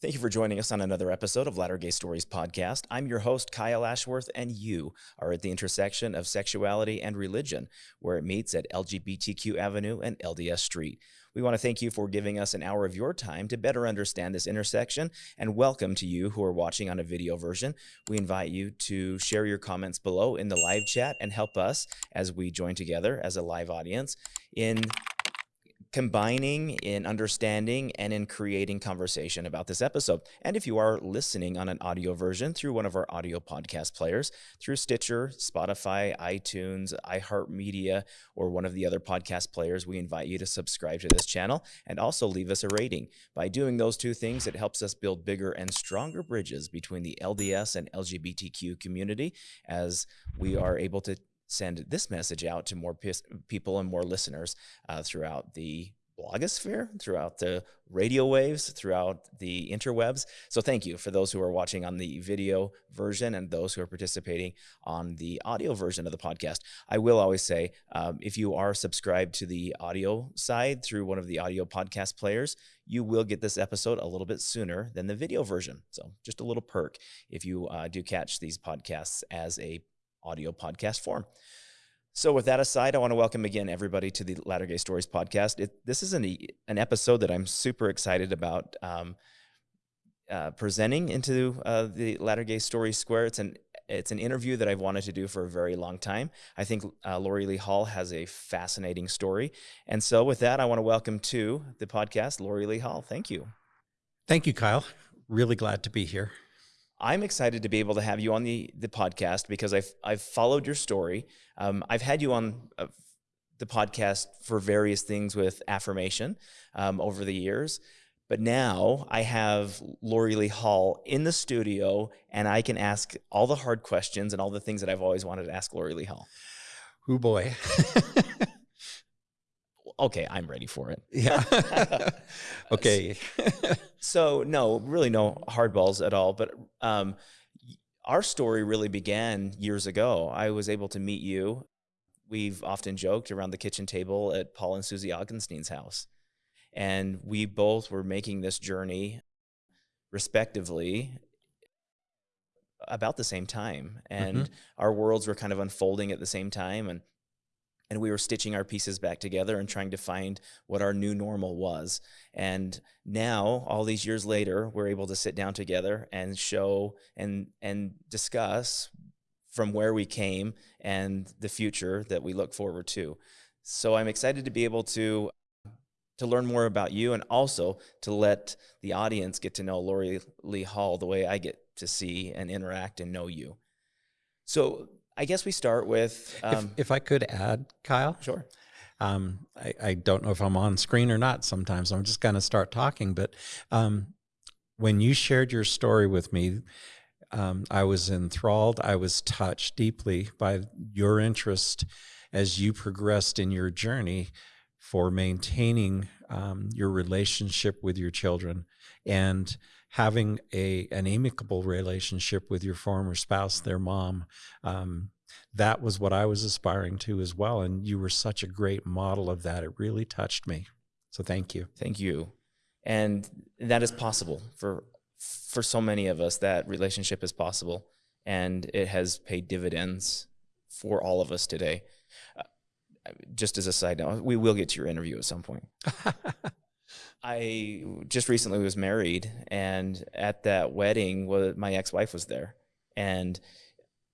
Thank you for joining us on another episode of Latter Gay Stories podcast. I'm your host, Kyle Ashworth, and you are at the intersection of sexuality and religion, where it meets at LGBTQ Avenue and LDS Street. We want to thank you for giving us an hour of your time to better understand this intersection, and welcome to you who are watching on a video version. We invite you to share your comments below in the live chat and help us as we join together as a live audience in combining in understanding and in creating conversation about this episode. And if you are listening on an audio version through one of our audio podcast players, through Stitcher, Spotify, iTunes, iHeartMedia, or one of the other podcast players, we invite you to subscribe to this channel and also leave us a rating. By doing those two things, it helps us build bigger and stronger bridges between the LDS and LGBTQ community as we are able to send this message out to more people and more listeners uh, throughout the blogosphere, throughout the radio waves, throughout the interwebs. So thank you for those who are watching on the video version and those who are participating on the audio version of the podcast. I will always say, um, if you are subscribed to the audio side through one of the audio podcast players, you will get this episode a little bit sooner than the video version. So just a little perk if you uh, do catch these podcasts as a audio podcast form. So with that aside, I want to welcome again everybody to the Latter Gay Stories podcast. It, this is an, an episode that I'm super excited about um, uh, presenting into uh, the Latter Gay Stories Square. It's an it's an interview that I've wanted to do for a very long time. I think uh, Laurie Lee Hall has a fascinating story. And so with that, I want to welcome to the podcast, Laurie Lee Hall. Thank you. Thank you, Kyle. Really glad to be here. I'm excited to be able to have you on the the podcast because I've I've followed your story. Um, I've had you on uh, the podcast for various things with affirmation um, over the years, but now I have Laurie Lee Hall in the studio, and I can ask all the hard questions and all the things that I've always wanted to ask Laurie Lee Hall. Oh boy. okay, I'm ready for it. Yeah. okay. so no, really no hardballs at all. But um, our story really began years ago. I was able to meet you. We've often joked around the kitchen table at Paul and Susie Augenstein's house. And we both were making this journey respectively about the same time. And mm -hmm. our worlds were kind of unfolding at the same time. And and we were stitching our pieces back together and trying to find what our new normal was. And now, all these years later, we're able to sit down together and show and and discuss from where we came and the future that we look forward to. So I'm excited to be able to to learn more about you and also to let the audience get to know Laurie Lee Hall the way I get to see and interact and know you. So I guess we start with. Um, if, if, I could add, Kyle. Sure. Um, I, I, don't know if I'm on screen or not sometimes. I'm just going to start talking. But um, when you shared your story with me, um, I was enthralled. I was touched deeply by your interest as you progressed in your journey for maintaining um, your relationship with your children and having a an amicable relationship with your former spouse, their mom. Um, that was what I was aspiring to as well. And you were such a great model of that. It really touched me. So thank you. Thank you. And that is possible for for so many of us. That relationship is possible, and it has paid dividends for all of us today. Uh, just as a side note, we will get to your interview at some point. I just recently was married, and at that wedding, my ex-wife was there, and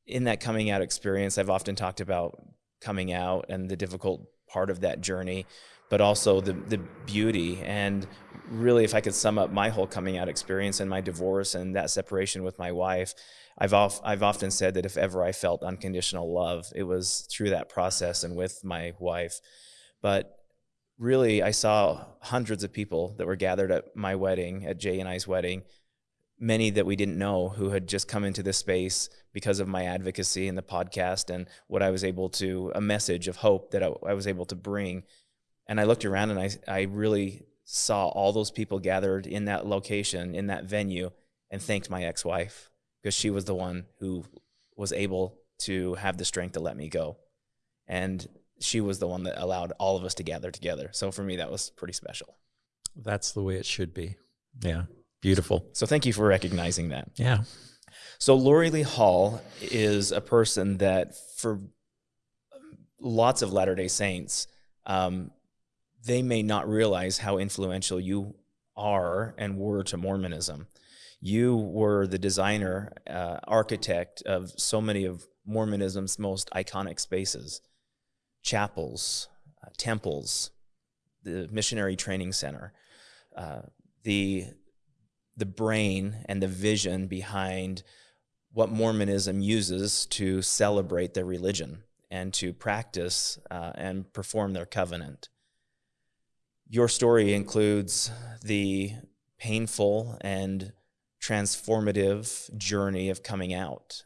in that coming out experience, I've often talked about coming out and the difficult part of that journey, but also the the beauty. And really, if I could sum up my whole coming out experience and my divorce and that separation with my wife, I've I've often said that if ever I felt unconditional love, it was through that process and with my wife. But really, I saw hundreds of people that were gathered at my wedding, at Jay and I's wedding, many that we didn't know who had just come into this space because of my advocacy and the podcast and what I was able to, a message of hope that I, I was able to bring. And I looked around and I, I really saw all those people gathered in that location, in that venue, and thanked my ex wife because she was the one who was able to have the strength to let me go. And she was the one that allowed all of us to gather together. So for me, that was pretty special. That's the way it should be. Yeah. Beautiful. So thank you for recognizing that. Yeah. So Laurie Lee Hall is a person that for lots of Latter Day Saints, um, they may not realize how influential you are and were to Mormonism. You were the designer, uh, architect of so many of Mormonism's most iconic spaces chapels, uh, temples, the Missionary Training Center, uh, the, the brain and the vision behind what Mormonism uses to celebrate their religion and to practice uh, and perform their covenant. Your story includes the painful and transformative journey of coming out.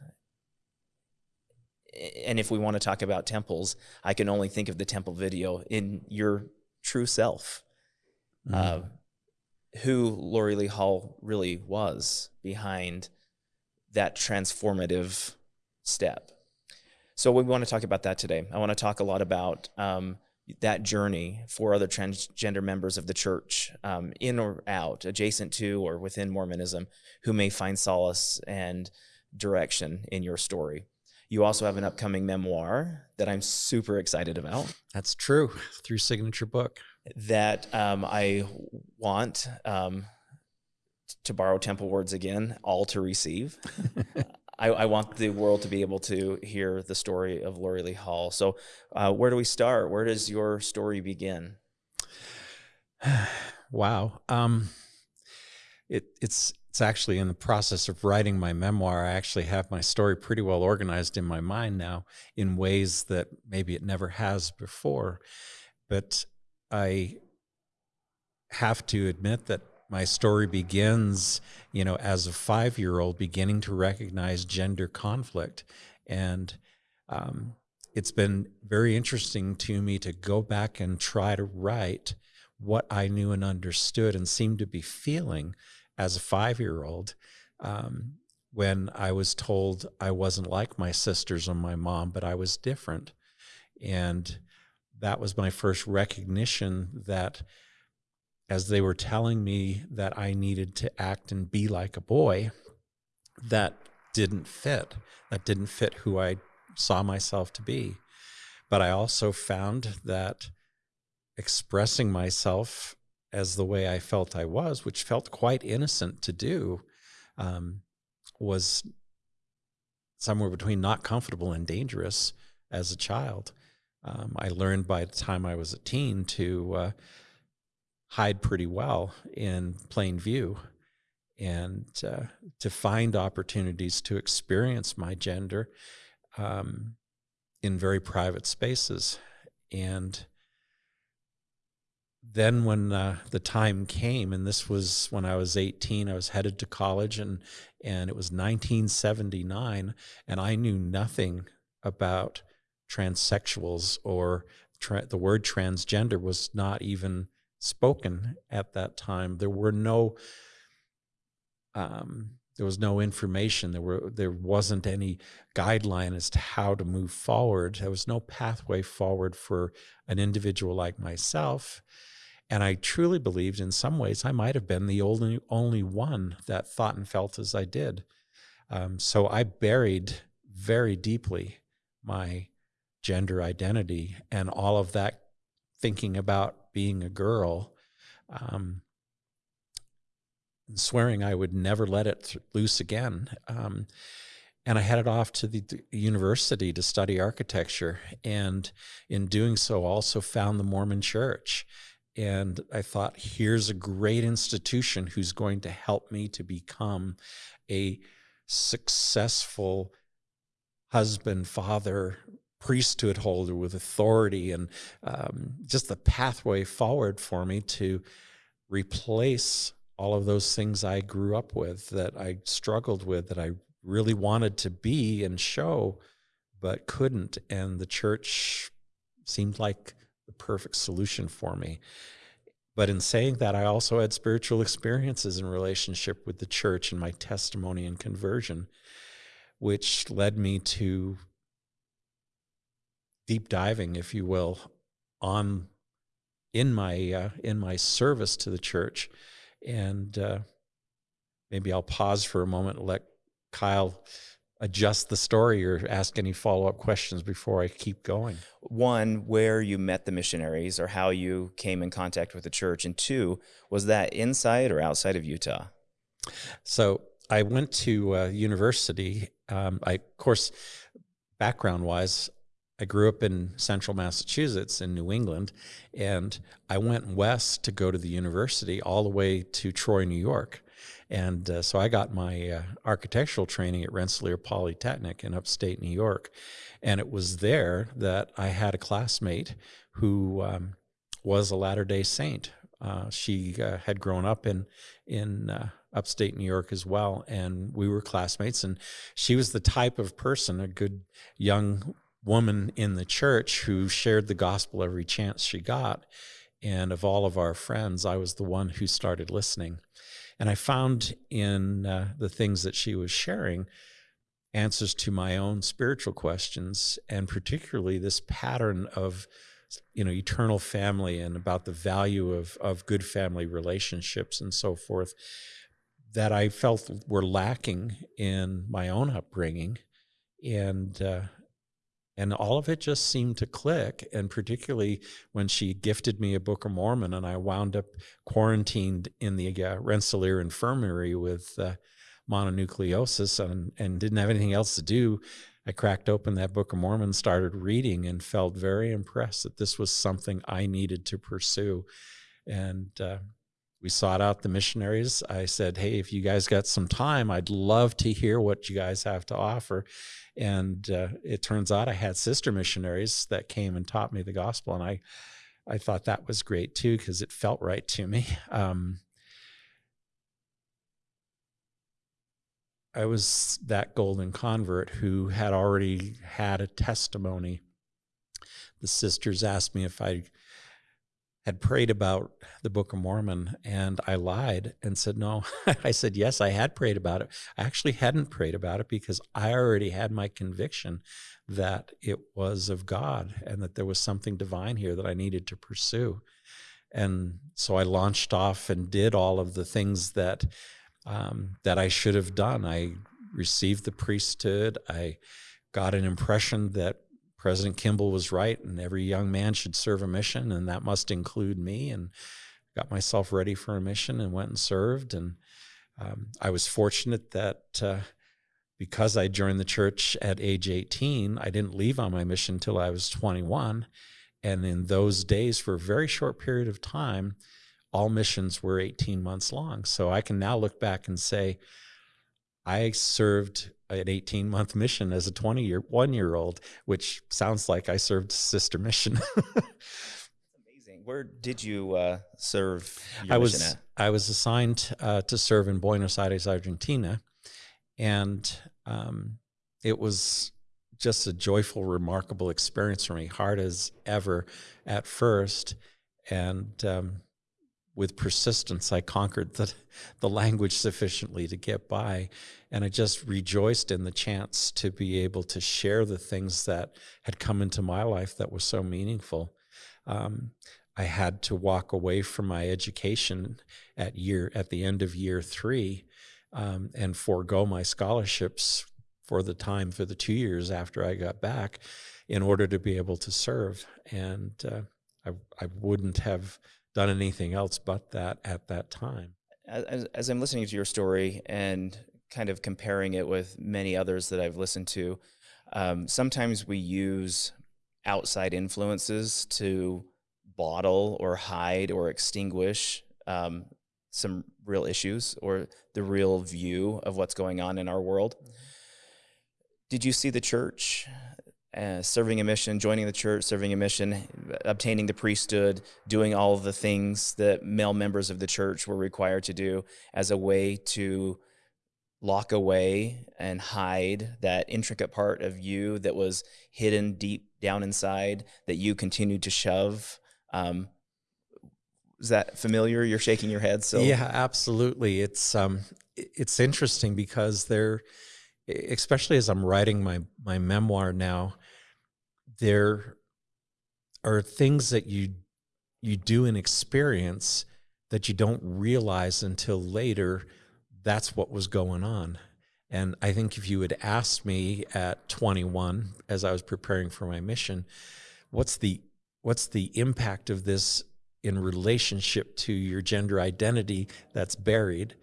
And if we want to talk about temples, I can only think of the temple video in your true self, mm -hmm. uh, who Laurie Lee Hall really was behind that transformative step. So we want to talk about that today. I want to talk a lot about um, that journey for other transgender members of the church, um, in or out, adjacent to or within Mormonism, who may find solace and direction in your story. You also have an upcoming memoir that I'm super excited about. That's true, through Signature Book. That um, I want, um, to borrow temple words again, all to receive. I, I, want the world to be able to hear the story of Laurie Lee Hall. So, uh, where do we start? Where does your story begin? wow. Um, it, it's it's actually in the process of writing my memoir. I actually have my story pretty well organized in my mind now in ways that maybe it never has before. But I have to admit that my story begins, you know, as a five year old beginning to recognize gender conflict. And um, it's been very interesting to me to go back and try to write what I knew and understood and seemed to be feeling as a five year old um, when I was told I wasn't like my sisters or my mom, but I was different. And that was my first recognition that as they were telling me that I needed to act and be like a boy, that didn't fit. That didn't fit who I saw myself to be. But I also found that expressing myself as the way I felt I was, which felt quite innocent to do, um, was somewhere between not comfortable and dangerous as a child. Um, I learned by the time I was a teen to uh, hide pretty well in plain view and uh, to find opportunities to experience my gender um, in very private spaces. And then when uh, the time came, and this was when I was 18, I was headed to college, and and it was 1979, and I knew nothing about transsexuals or tra the word transgender was not even spoken at that time. There were no um, there was no information. There were there wasn't any guideline as to how to move forward. There was no pathway forward for an individual like myself. And I truly believed in some ways I might have been the only only one that thought and felt as I did. Um, so I buried very deeply my gender identity and all of that thinking about being a girl, um, swearing I would never let it loose again. Um, and I headed off to the, the, university to study architecture. And in doing so, also found the Mormon church. And I thought, here's a great institution who's going to help me to become a successful husband, father, priesthood holder with authority and um, just the pathway forward for me to replace all of those things I grew up with that I struggled with that I really wanted to be and show but couldn't. And the church seemed like perfect solution for me. But in saying that I also had spiritual experiences in relationship with the church and my testimony and conversion which led me to deep diving, if you will, on in my uh, in my service to the church, and uh, maybe I'll pause for a moment and let Kyle adjust the story or ask any follow up questions before I keep going. One, where you met the missionaries or how you came in contact with the church. And two, was that inside or outside of Utah? So I went to uh, university. Um, I, of course, background wise, I grew up in central Massachusetts in New England, and I went west to go to the university all the way to Troy, New York. And uh, so I got my uh, architectural training at Rensselaer Polytechnic in upstate New York. And it was there that I had a classmate who um, was a Latter day Saint. Uh, she uh, had grown up in, in uh, upstate New York as well. And we were classmates. And she was the type of person, a good young woman in the church who shared the gospel every chance she got. And of all of our friends, I was the one who started listening. And I found in uh, the things that she was sharing answers to my own spiritual questions, and particularly this pattern of you know eternal family and about the value of of good family relationships and so forth that I felt were lacking in my own upbringing, and uh, and all of it just seemed to click and particularly when she gifted me a book of mormon and i wound up quarantined in the uh, rensselaer infirmary with uh, mononucleosis and, and didn't have anything else to do i cracked open that book of mormon started reading and felt very impressed that this was something i needed to pursue and uh, we sought out the missionaries. I said, Hey, if you guys got some time, I'd love to hear what you guys have to offer. And uh, it turns out I had sister missionaries that came and taught me the gospel. And I, I thought that was great too, because it felt right to me. Um, I was that golden convert who had already had a testimony. The sisters asked me if I had prayed about the Book of Mormon and I lied and said, no. I said, yes, I had prayed about it. I actually hadn't prayed about it because I already had my conviction that it was of God and that there was something divine here that I needed to pursue. And so I launched off and did all of the things that um, that I should have done. I received the priesthood. I got an impression that President Kimball was right, and every young man should serve a mission, and that must include me. And got myself ready for a mission and went and served. And um, I was fortunate that uh, because I joined the church at age 18, I didn't leave on my mission until I was 21. And in those days, for a very short period of time, all missions were 18 months long. So I can now look back and say, I served an 18 month mission as a 20 year one year old, which sounds like I served sister mission. amazing. Where did you uh, serve? I was I was assigned uh, to serve in Buenos Aires, Argentina, and um, it was just a joyful, remarkable experience for me. Hard as ever at first, and um, with persistence, I conquered the, the language sufficiently to get by. And I just rejoiced in the chance to be able to share the things that had come into my life that was so meaningful. Um, I had to walk away from my education at year at the end of year three um, and forego my scholarships for the time for the two years after I got back in order to be able to serve. And uh, I, I wouldn't have done anything else but that at that time. As, as, I'm listening to your story and kind of comparing it with many others that I've listened to, um, sometimes we use outside influences to bottle or hide or extinguish um, some real issues or the real view of what's going on in our world. Mm-hmm. Did you see the church uh, serving a mission, joining the church, serving a mission, obtaining the priesthood, doing all of the things that male members of the church were required to do as a way to lock away and hide that intricate part of you that was hidden deep down inside that you continued to shove. Um, is that familiar? You're shaking your head. So yeah, absolutely. It's um, it's interesting because there, especially as I'm writing my my memoir now, there are things that you you do and experience that you don't realize until later that's what was going on. And I think if you had asked me at 21, as I was preparing for my mission, what's the what's the impact of this in relationship to your gender identity that's buried,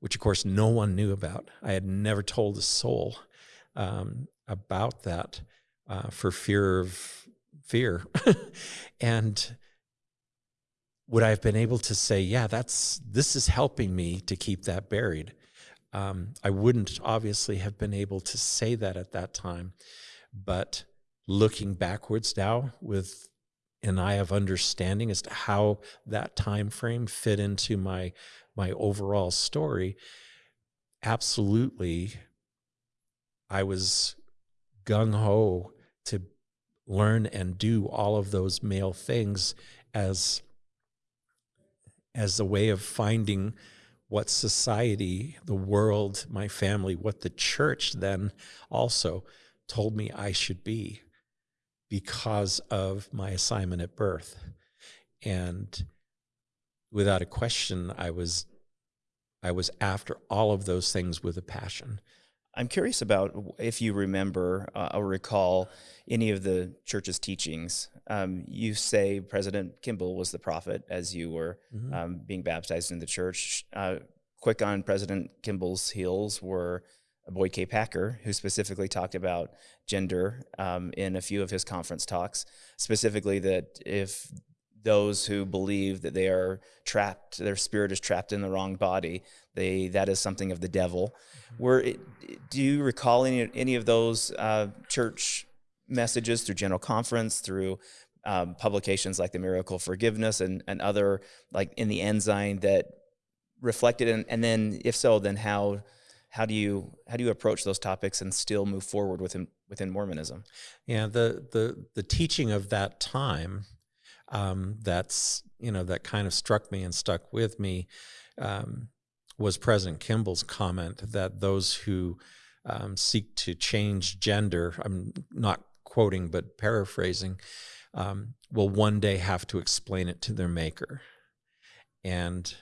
which of course no one knew about. I had never told a soul um, about that uh, for fear of fear. and would I have been able to say, yeah, that's this is helping me to keep that buried? Um, I wouldn't obviously have been able to say that at that time, but looking backwards now with an eye of understanding as to how that time frame fit into my my overall story, absolutely, I was gung ho to learn and do all of those male things as as a way of finding what society, the world, my family, what the church then also told me I should be because of my assignment at birth. And without a question, I was I was after all of those things with a passion. I'm curious about if you remember uh, or recall any of the church's teachings. Um, you say President Kimball was the prophet as you were mm-hmm. um, being baptized in the church. Uh, quick on President Kimball's heels were Boyd K. Packer, who specifically talked about gender um, in a few of his conference talks, specifically that if those who believe that they are trapped, their spirit is trapped in the wrong body, they that is something of the devil. Mm-hmm. Were do you recall any any of those uh, church messages through General Conference, through um, publications like the Miracle Forgiveness and and other like in the Ensign that reflected in, and then if so, then how how do you how do you approach those topics and still move forward within within Mormonism? Yeah, the the the teaching of that time um, that's you know that kind of struck me and stuck with me um, was President Kimball's comment that those who um, seek to change gender, I'm not quoting but paraphrasing, um, will one day have to explain it to their maker, and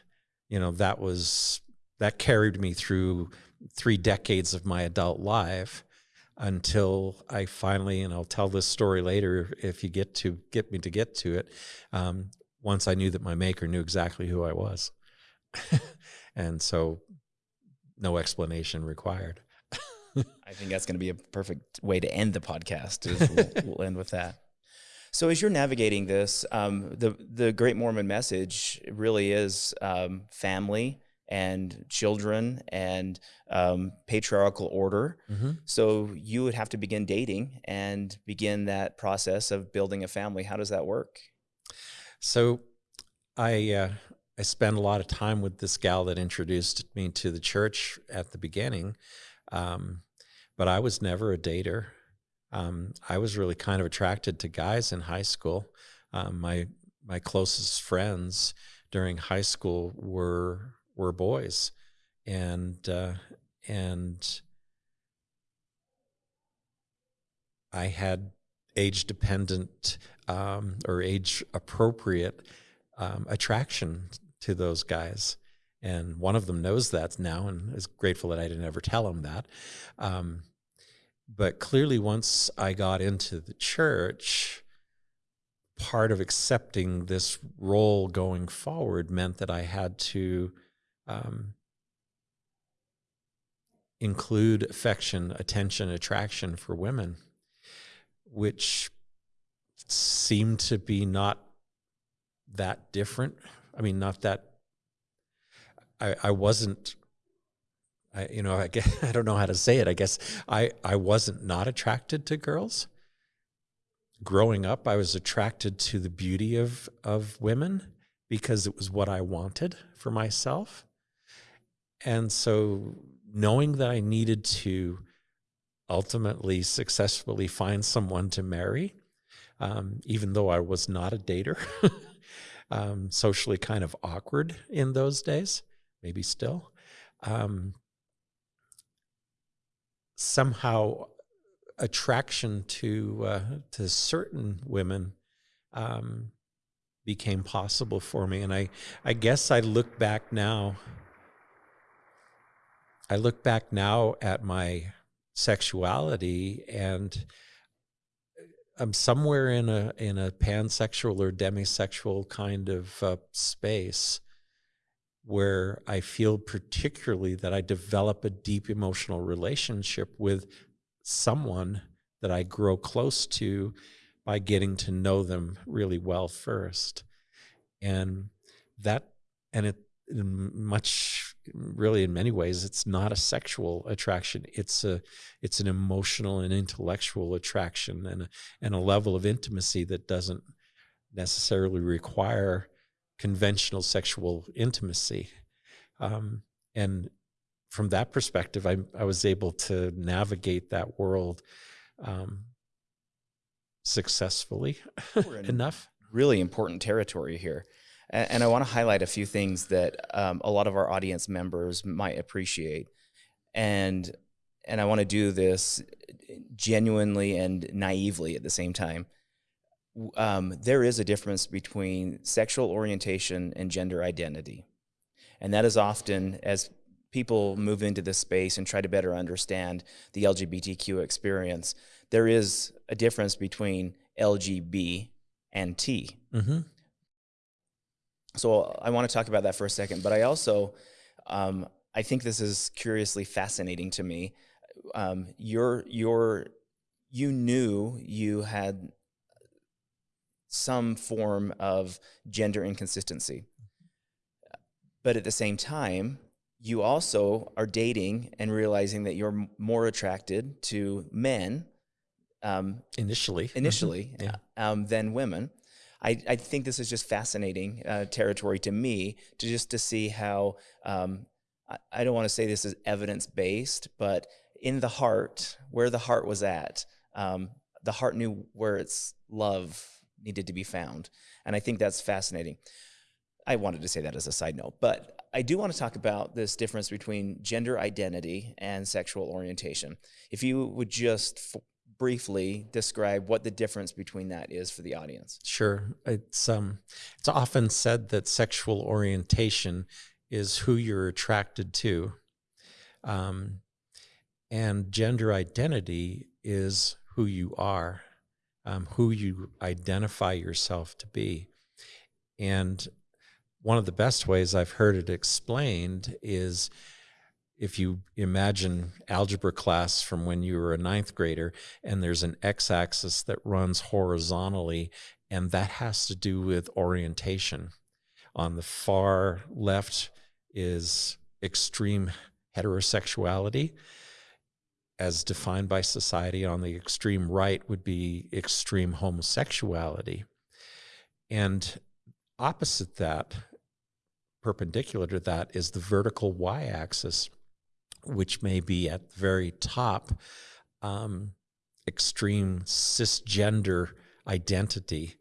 you know that was that carried me through three decades of my adult life until I finally, and I'll tell this story later if you get to get me to get to it. Um, once I knew that my maker knew exactly who I was, and so no explanation required. I think that's going to be a perfect way to end the podcast. We'll, we'll, end with that. So, as you're navigating this, um, the the Great Mormon message really is um, family and children and um, patriarchal order. Mm-hmm. So you would have to begin dating and begin that process of building a family. How does that work? So I uh, I spent a lot of time with this gal that introduced me to the church at the beginning, um, but I was never a dater. Um, I was really kind of attracted to guys in high school. Um, my my closest friends during high school were were boys, and uh, and I had age dependent um, or age appropriate um, attraction to those guys. And one of them knows that now and is grateful that I didn't ever tell him that. Um, but clearly, once I got into the church, part of accepting this role going forward meant that I had to um, include affection, attention, attraction for women, which seemed to be not that different. I mean, not that. I, I wasn't. I you know I guess I don't know how to say it. I guess I I wasn't not attracted to girls. Growing up, I was attracted to the beauty of of women because it was what I wanted for myself. And so knowing that I needed to ultimately successfully find someone to marry, um, even though I was not a dater, um, socially kind of awkward in those days, maybe still. Um, somehow, attraction to uh, to certain women um, became possible for me, and I I guess I look back now I look back now at my sexuality and I'm somewhere in a in a pansexual or demisexual kind of uh, space where I feel particularly that I develop a deep emotional relationship with someone that I grow close to by getting to know them really well first. And that, and it, much really in many ways it's not a sexual attraction. It's a it's an emotional and intellectual attraction and a, and a level of intimacy that doesn't necessarily require conventional sexual intimacy. Um, and from that perspective I, I was able to navigate that world um, successfully enough. really important territory here and, and I want to highlight a few things that um, a lot of our audience members might appreciate. And and I want to do this genuinely and naively at the same time. Um, there is a difference between sexual orientation and gender identity. And that is often, as people move into this space and try to better understand the LGBTQ experience, there is a difference between LGB and T. Mm-hmm so I want to talk about that for a second, but I also, um, I think this is curiously fascinating to me. Um, you're, you're, you knew you had some form of gender inconsistency, but at the same time, you also are dating and realizing that you're more attracted to men um, initially, initially yeah. um, than women. I, I think this is just fascinating uh, territory to me to just to see how um, I, I don't want to say this is evidence based, but in the heart, where the heart was at, um, the heart knew where its love needed to be found, and I think that's fascinating. I wanted to say that as a side note, but I do want to talk about this difference between gender identity and sexual orientation. If you would just briefly describe what the difference between that is for the audience? Sure. It's um it's often said that sexual orientation is who you're attracted to. Um, and gender identity is who you are, um, who you identify yourself to be. And one of the best ways I've heard it explained is if you imagine algebra class from when you were a ninth grader and there's an x-axis that runs horizontally and that has to do with orientation. On the far left is extreme heterosexuality as defined by society. On the extreme right would be extreme homosexuality. And opposite that perpendicular to that is the vertical y-axis which may be at the very top, um, extreme cisgender identity,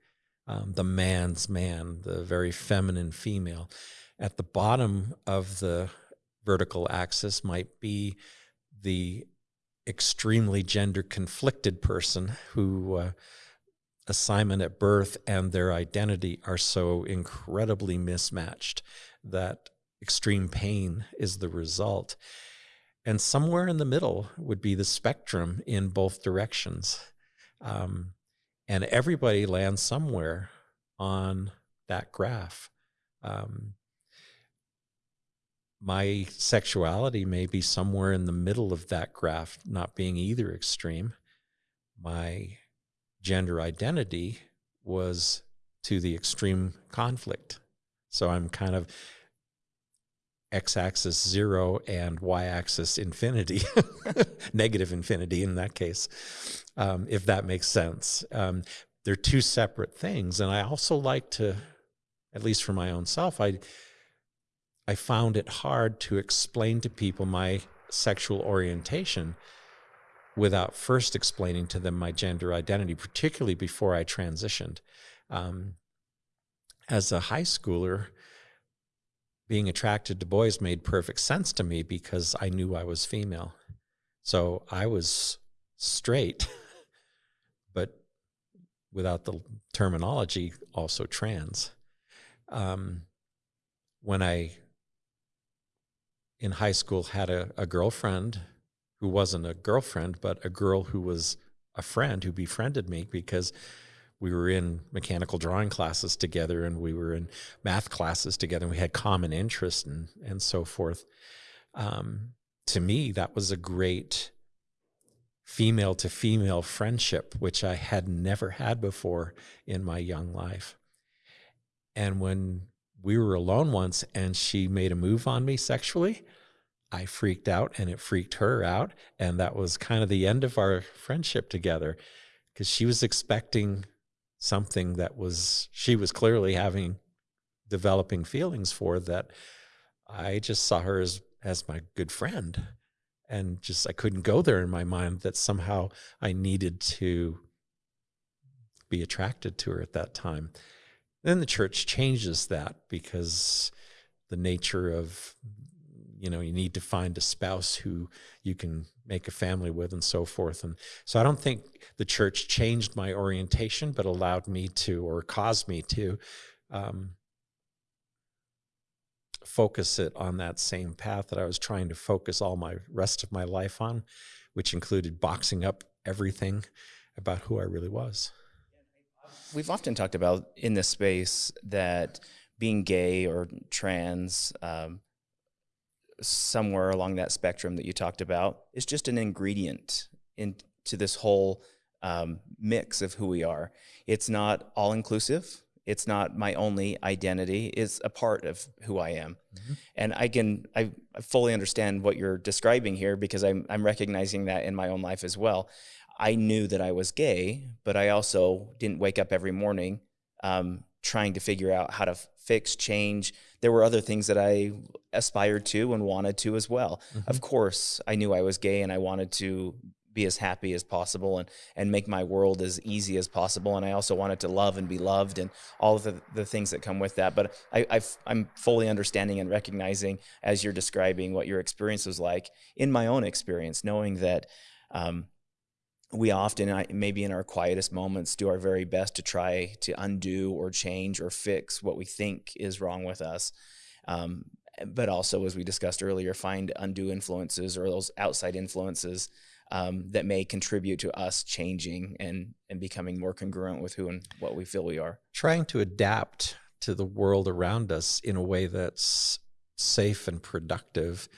um, the man's man, the very feminine female. At the bottom of the vertical axis might be the extremely gender conflicted person who uh, assignment at birth and their identity are so incredibly mismatched that extreme pain is the result. And somewhere in the middle would be the spectrum in both directions. Um, and everybody lands somewhere on that graph. Um, my sexuality may be somewhere in the middle of that graph, not being either extreme. My gender identity was to the extreme conflict. So I'm kind of x-axis zero and y-axis infinity, negative infinity in that case, um, if that makes sense. Um, they're two separate things, and I also like to, at least for my own self, I I found it hard to explain to people my sexual orientation without first explaining to them my gender identity, particularly before I transitioned. Um, as a high schooler, being attracted to boys made perfect sense to me because I knew I was female. So I was straight, but without the terminology, also trans. Um, when I in high school had a, a girlfriend who wasn't a girlfriend, but a girl who was a friend who befriended me because we were in mechanical drawing classes together and we were in math classes together and we had common interests and, and so forth. Um, to me, that was a great female to female friendship, which I had never had before in my young life. And when we were alone once and she made a move on me sexually, I freaked out and it freaked her out. And that was kind of the end of our friendship together because she was expecting something that was, she was clearly having developing feelings for that I just saw her as, as my good friend. And just, I couldn't go there in my mind that somehow I needed to be attracted to her at that time. Then the church changes that because the nature of you know you need to find a spouse who you can make a family with and so forth. And so i don't think the church changed my orientation but allowed me to or caused me to um, focus it on that same path that i was trying to focus all my rest of my life on which included boxing up everything about who i really was. We've often talked about in this space that being gay or trans um, somewhere along that spectrum that you talked about is just an ingredient into this whole um, mix of who we are. It's not all inclusive. It's not my only identity. It's a part of who I am. Mm -hmm. And I can, I, I fully understand what you're describing here because I'm, I'm recognizing that in my own life as well. I knew that I was gay, but I also didn't wake up every morning um, trying to figure out how to fix, change. There were other things that I aspired to and wanted to as well. Mm -hmm. Of course, I knew I was gay and I wanted to be as happy as possible and and make my world as easy as possible and i also wanted to love and be loved and all of the, the things that come with that but i i am fully understanding and recognizing as you're describing what your experience was like in my own experience knowing that um, we often, maybe in our quietest moments, do our very best to try to undo or change or fix what we think is wrong with us. Um, but also, as we discussed earlier, find undue influences or those outside influences um, that may contribute to us changing and, and becoming more congruent with who and what we feel we are. Trying to adapt to the world around us in a way that's safe and productive,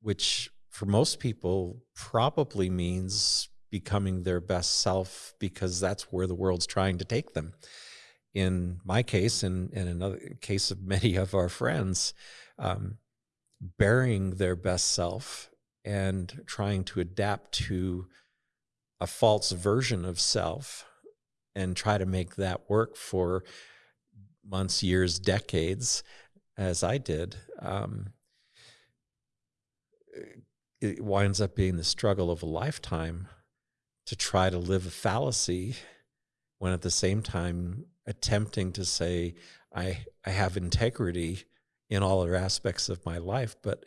which for most people probably means becoming their best self because that's where the world's trying to take them. In my case, and in another case of many of our friends, um, burying their best self and trying to adapt to a false version of self and try to make that work for months, years, decades, as I did. Um, it winds up being the struggle of a lifetime to try to live a fallacy when at the same time attempting to say I I have integrity in all other aspects of my life, but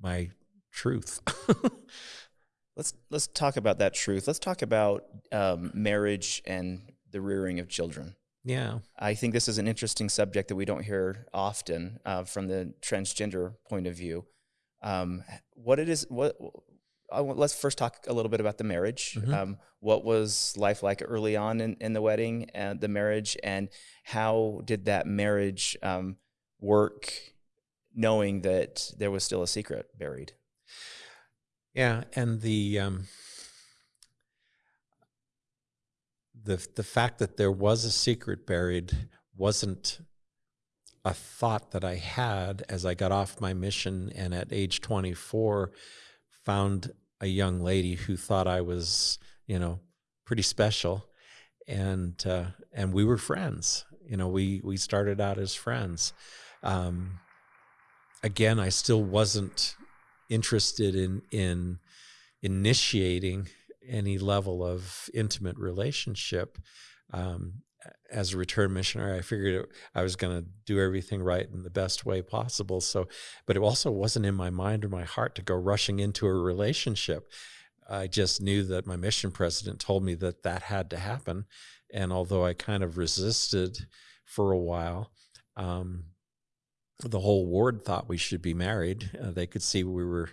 my truth. let's let's talk about that truth. Let's talk about um, marriage and the rearing of children. Yeah, I think this is an interesting subject that we don't hear often uh, from the transgender point of view um, what it is, what let's first talk a little bit about the marriage. Mm -hmm. um, what was life like early on in, in the wedding and the marriage, and how did that marriage um, work, knowing that there was still a secret buried? Yeah, and the um, the the fact that there was a secret buried wasn't a thought that I had as I got off my mission and at age 24 found a young lady who thought I was, you know, pretty special and uh, and we were friends. You know, we we started out as friends. Um, again, I still wasn't interested in in initiating any level of intimate relationship. Um, as a return missionary, I figured I was going to do everything right in the best way possible. So, but it also wasn't in my mind or my heart to go rushing into a relationship. I just knew that my mission president told me that that had to happen. And although I kind of resisted for a while, um, the whole ward thought we should be married. Uh, they could see we were,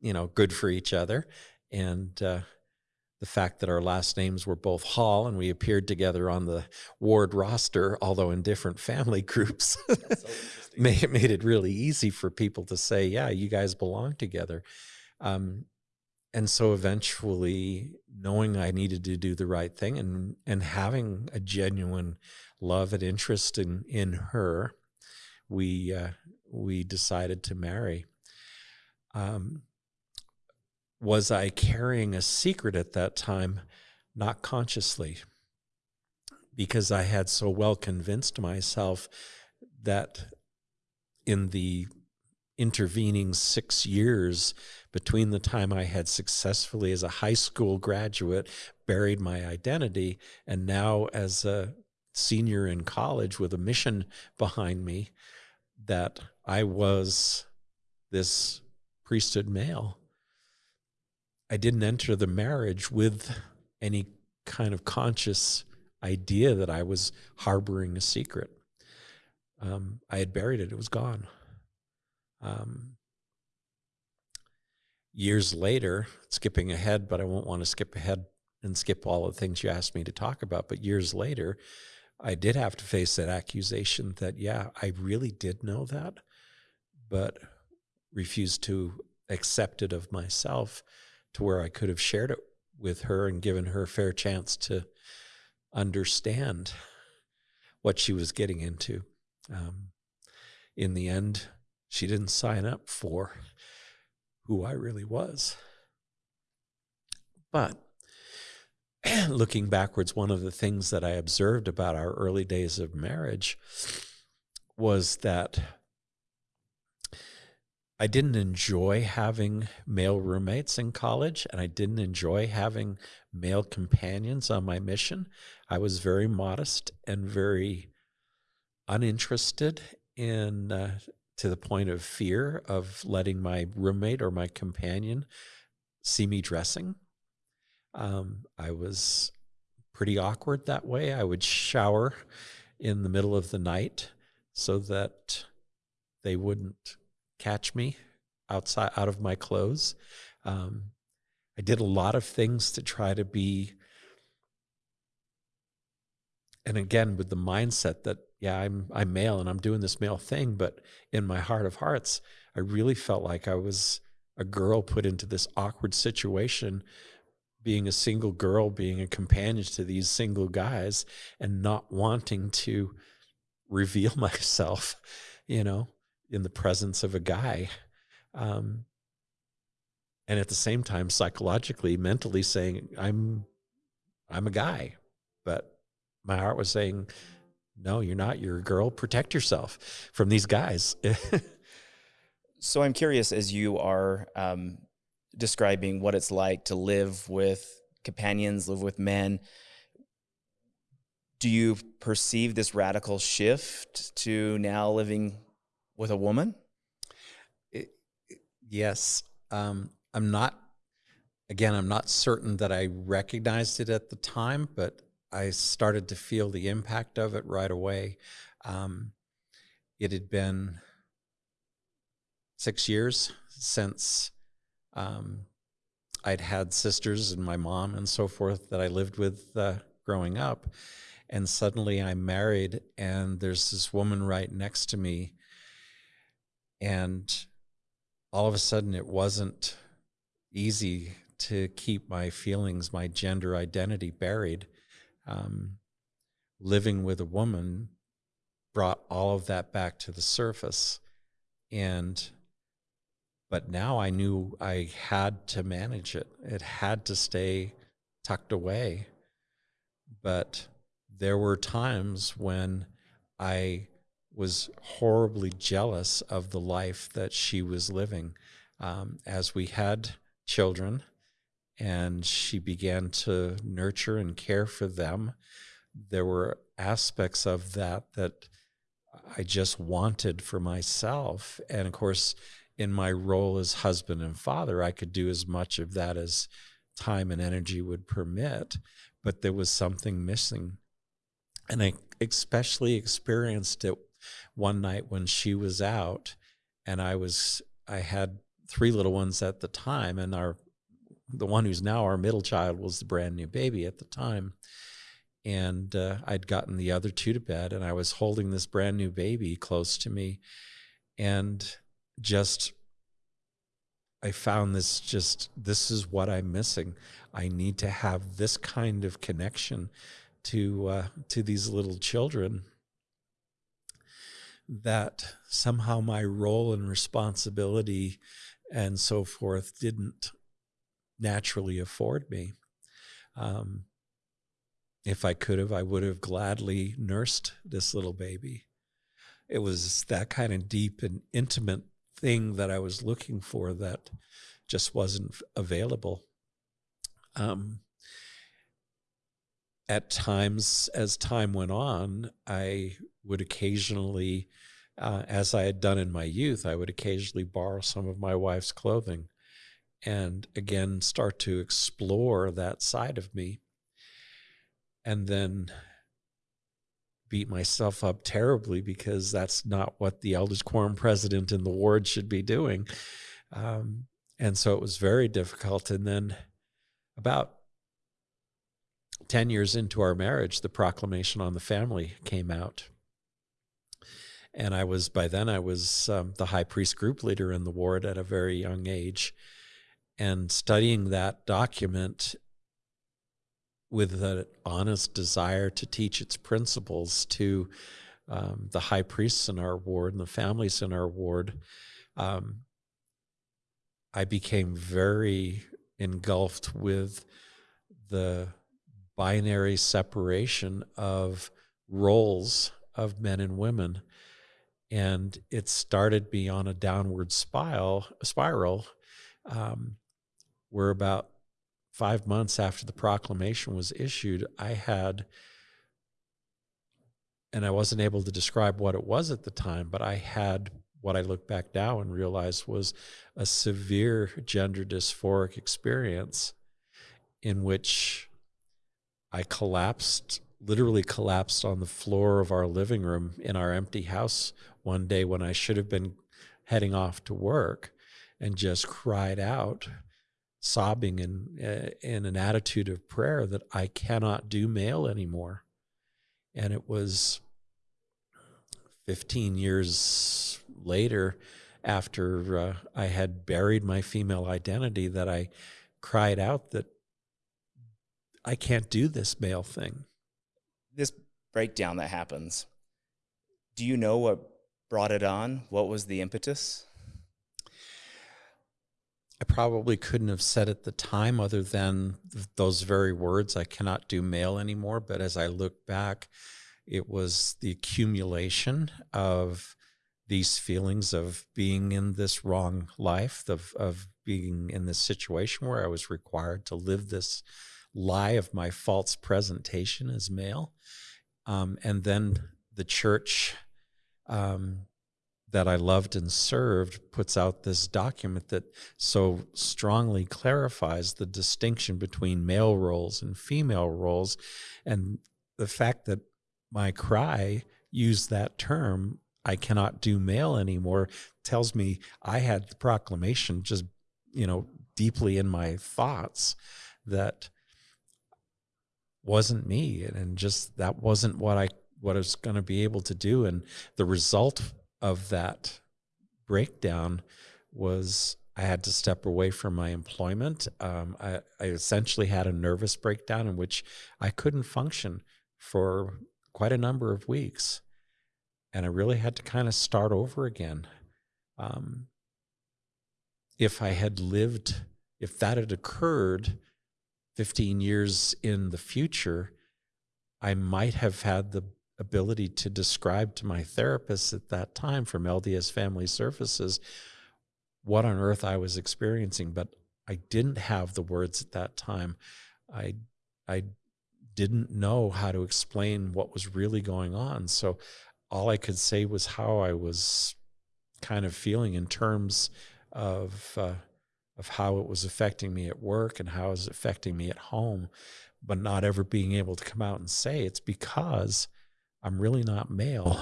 you know, good for each other. And uh, the fact that our last names were both Hall and we appeared together on the ward roster, although in different family groups, so made, made it really easy for people to say, yeah, you guys belong together. Um, and so eventually knowing I needed to do the right thing and, and having a genuine love and interest in, in her, we, uh, we decided to marry. Um, was I carrying a secret at that time? Not consciously, because I had so well convinced myself that in the intervening six years between the time I had successfully, as a high school graduate, buried my identity, and now as a senior in college with a mission behind me, that I was this priesthood male I didn't enter the marriage with any kind of conscious idea that I was harboring a secret. Um, I had buried it, it was gone. Um, years later, skipping ahead, but I won't want to skip ahead and skip all the things you asked me to talk about. But years later, I did have to face that accusation that, yeah, I really did know that, but refused to accept it of myself to where I could have shared it with her and given her a fair chance to understand what she was getting into. Um, in the end, she didn't sign up for who I really was. But looking backwards, one of the things that I observed about our early days of marriage was that I didn't enjoy having male roommates in college, and I didn't enjoy having male companions on my mission. I was very modest and very uninterested in, uh, to the point of fear of letting my roommate or my companion see me dressing. Um, I was pretty awkward that way. I would shower in the middle of the night so that they wouldn't catch me outside out of my clothes. Um, I did a lot of things to try to be, and again with the mindset that yeah, I'm I'm male and I'm doing this male thing, but in my heart of hearts, I really felt like I was a girl put into this awkward situation being a single girl, being a companion to these single guys, and not wanting to reveal myself, you know, in the presence of a guy. Um, and at the same time, psychologically, mentally saying, I'm, I'm a guy, but my heart was saying, no, you're not. You're a girl. Protect yourself from these guys. so I'm curious as you are um, describing what it's like to live with companions, live with men. Do you perceive this radical shift to now living with a woman? It, yes. Um, I'm not, again, I'm not certain that I recognized it at the time, but I started to feel the impact of it right away. Um, it had been six years since um, I'd had sisters and my mom and so forth that I lived with uh, growing up. And suddenly I'm married, and there's this woman right next to me and all of a sudden, it wasn't easy to keep my feelings, my gender identity buried. Um, living with a woman brought all of that back to the surface. And, but now I knew I had to manage it, it had to stay tucked away. But there were times when I was horribly jealous of the life that she was living. Um, as we had children and she began to nurture and care for them, there were aspects of that that I just wanted for myself. And of course, in my role as husband and father, I could do as much of that as time and energy would permit, but there was something missing. And I especially experienced it one night when she was out and I was I had three little ones at the time and our the one who's now our middle child was the brand new baby at the time and uh, I'd gotten the other two to bed and I was holding this brand new baby close to me and just I found this just this is what I'm missing. I need to have this kind of connection to uh, to these little children that somehow my role and responsibility and so forth didn't naturally afford me. Um, if I could have, I would have gladly nursed this little baby. It was that kind of deep and intimate thing that I was looking for that just wasn't available. Um, at times, as time went on, I would occasionally, uh, as I had done in my youth, I would occasionally borrow some of my wife's clothing and again start to explore that side of me. And then beat myself up terribly because that's not what the elders quorum president in the ward should be doing. Um, and so it was very difficult. And then about 10 years into our marriage, the proclamation on the family came out. And I was, by then, I was um, the high priest group leader in the ward at a very young age. And studying that document with an honest desire to teach its principles to um, the high priests in our ward and the families in our ward, um, I became very engulfed with the binary separation of roles of men and women. And it started me on a downward spiral, spiral um, where about five months after the proclamation was issued, I had, and I wasn't able to describe what it was at the time, but I had what I look back now and realize was a severe gender dysphoric experience in which I collapsed, literally collapsed on the floor of our living room in our empty house one day when I should have been heading off to work and just cried out sobbing in uh, in an attitude of prayer that I cannot do male anymore. And it was 15 years later after uh, I had buried my female identity that I cried out that I can't do this male thing. This breakdown that happens, do you know what brought it on? What was the impetus? I probably couldn't have said at the time other than those very words, I cannot do male anymore. But as I look back, it was the accumulation of these feelings of being in this wrong life, of, of being in this situation where I was required to live this lie of my false presentation as male. Um, and then the church um, that I loved and served puts out this document that so strongly clarifies the distinction between male roles and female roles. And the fact that my cry used that term, I cannot do male anymore, tells me I had the proclamation just, you know, deeply in my thoughts that wasn't me and just that wasn't what I what I was going to be able to do and the result of that breakdown was I had to step away from my employment. Um, I, I, essentially had a nervous breakdown in which I couldn't function for quite a number of weeks. And I really had to kind of start over again. Um, if I had lived, if that had occurred 15 years in the future, I might have had the ability to describe to my therapist at that time from LDS Family Services what on earth I was experiencing, but I didn't have the words at that time. I I didn't know how to explain what was really going on. So all I could say was how I was kind of feeling in terms of uh, of how it was affecting me at work and how it was affecting me at home, but not ever being able to come out and say it's because I'm really not male.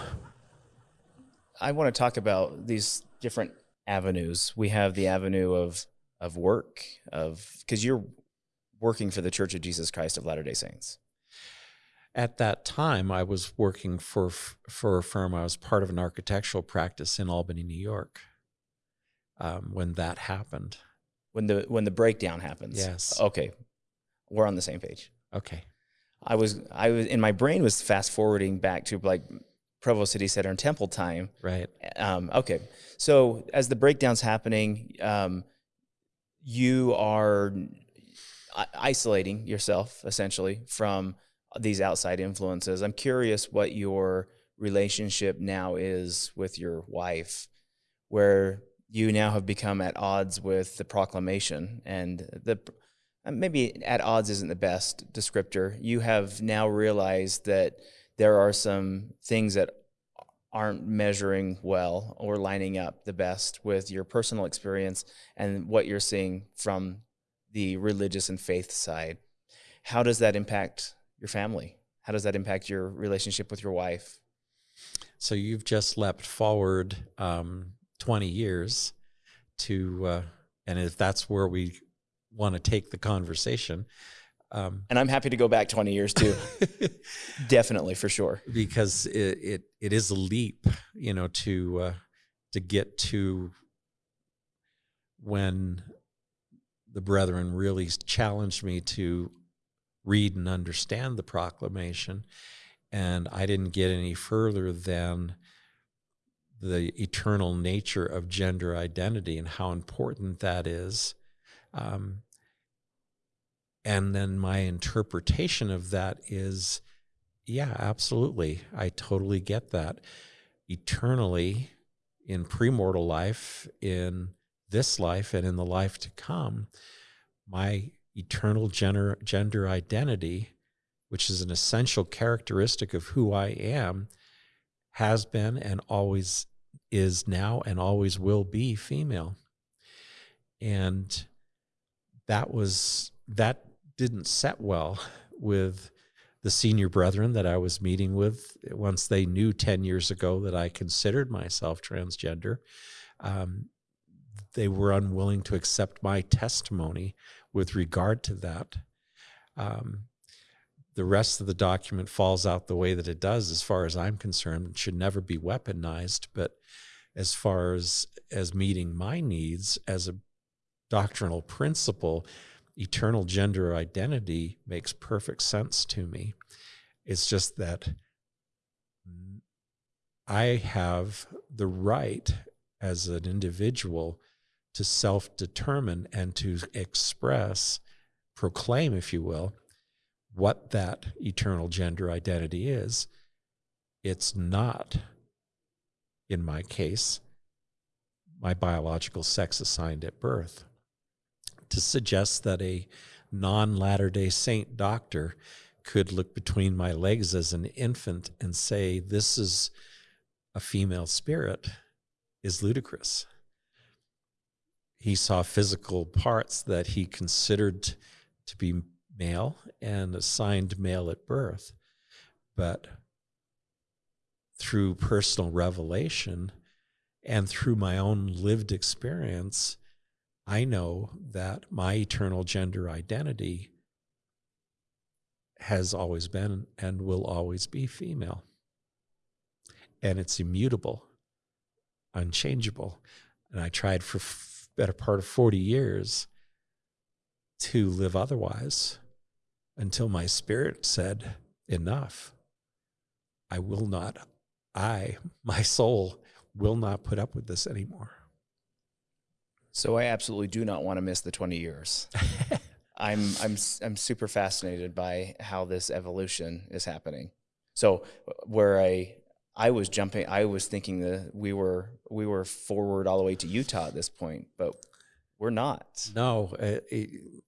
I want to talk about these different avenues. We have the avenue of of work of because you're working for the Church of Jesus Christ of Latter Day Saints. At that time, I was working for for a firm. I was part of an architectural practice in Albany, New York. Um, when that happened, when the when the breakdown happens, yes, okay, we're on the same page. Okay, I was I was in my brain was fast forwarding back to like Provo City Center and Temple time. Right. Um, okay, so as the breakdown's happening, um, you are isolating yourself essentially from these outside influences. I'm curious what your relationship now is with your wife, where you now have become at odds with the proclamation and the maybe at odds isn't the best descriptor. You have now realized that there are some things that aren't measuring well or lining up the best with your personal experience and what you're seeing from the religious and faith side. How does that impact your family? How does that impact your relationship with your wife? So you've just leapt forward um, 20 years to, uh, and if that's where we want to take the conversation. Um, and I'm happy to go back 20 years too. Definitely, for sure. Because it, it, it is a leap, you know, to uh, to get to when the brethren really challenged me to read and understand the proclamation. And I didn't get any further than the eternal nature of gender identity and how important that is. Um, and then my interpretation of that is yeah, absolutely. I totally get that. Eternally, in premortal life, in this life, and in the life to come, my eternal gender, gender identity, which is an essential characteristic of who I am, has been and always is now and always will be female. And that was, that didn't set well with the senior brethren that I was meeting with once they knew 10 years ago that I considered myself transgender. Um, they were unwilling to accept my testimony with regard to that. Um, the rest of the document falls out the way that it does, as far as I'm concerned. It should never be weaponized. But as far as as meeting my needs as a doctrinal principle, eternal gender identity makes perfect sense to me. It's just that I have the right as an individual to self determine and to express, proclaim, if you will, what that eternal gender identity is. It's not, in my case, my biological sex assigned at birth. To suggest that a non Latter day Saint doctor could look between my legs as an infant and say, This is a female spirit is ludicrous he saw physical parts that he considered to be male and assigned male at birth. But through personal revelation and through my own lived experience, I know that my eternal gender identity has always been and will always be female. And it's immutable, unchangeable. And I tried for better part of 40 years to live otherwise until my spirit said, Enough. I will not, I, my soul, will not put up with this anymore. So I absolutely do not want to miss the 20 years. I'm I'm I'm super fascinated by how this evolution is happening. So where I I was jumping. I was thinking that we were we were forward all the way to Utah at this point, but we're not. No, uh,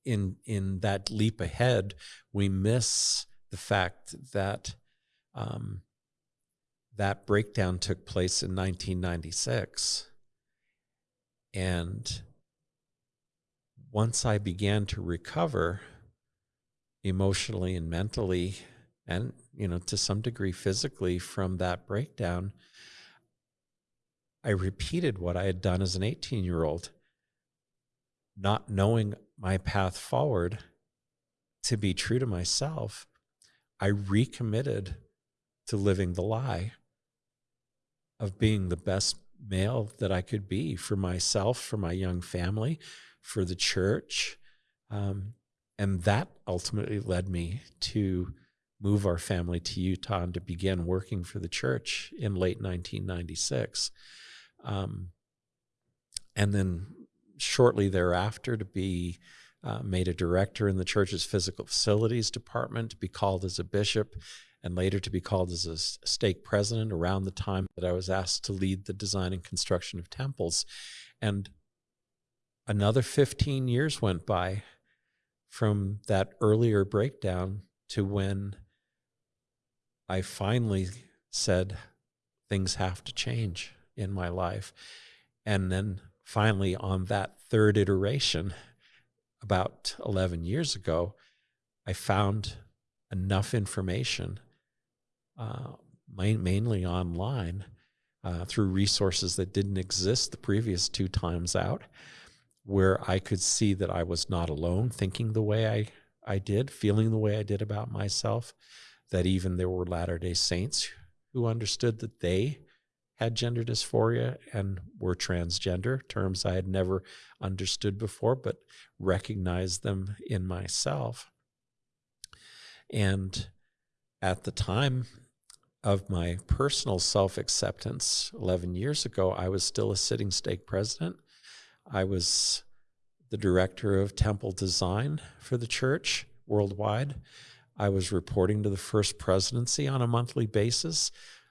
in in that leap ahead, we miss the fact that um, that breakdown took place in 1996, and once I began to recover emotionally and mentally, and you know, to some degree physically from that breakdown, I repeated what I had done as an 18 year old, not knowing my path forward to be true to myself. I recommitted to living the lie of being the best male that I could be for myself, for my young family, for the church. Um, and that ultimately led me to move our family to Utah and to begin working for the church in late 1996. Um, and then shortly thereafter to be uh, made a director in the church's physical facilities department, to be called as a bishop, and later to be called as a stake president around the time that I was asked to lead the design and construction of temples. And another 15 years went by from that earlier breakdown to when I finally said, things have to change in my life. And then finally, on that third iteration, about 11 years ago, I found enough information uh, mainly online uh, through resources that didn't exist the previous two times out, where I could see that I was not alone thinking the way I, I did, feeling the way I did about myself, that even there were Latter day Saints who understood that they had gender dysphoria and were transgender, terms I had never understood before, but recognized them in myself. And at the time, of my personal self acceptance 11 years ago, I was still a sitting stake president. I was the director of temple design for the church worldwide. I was reporting to the first presidency on a monthly basis,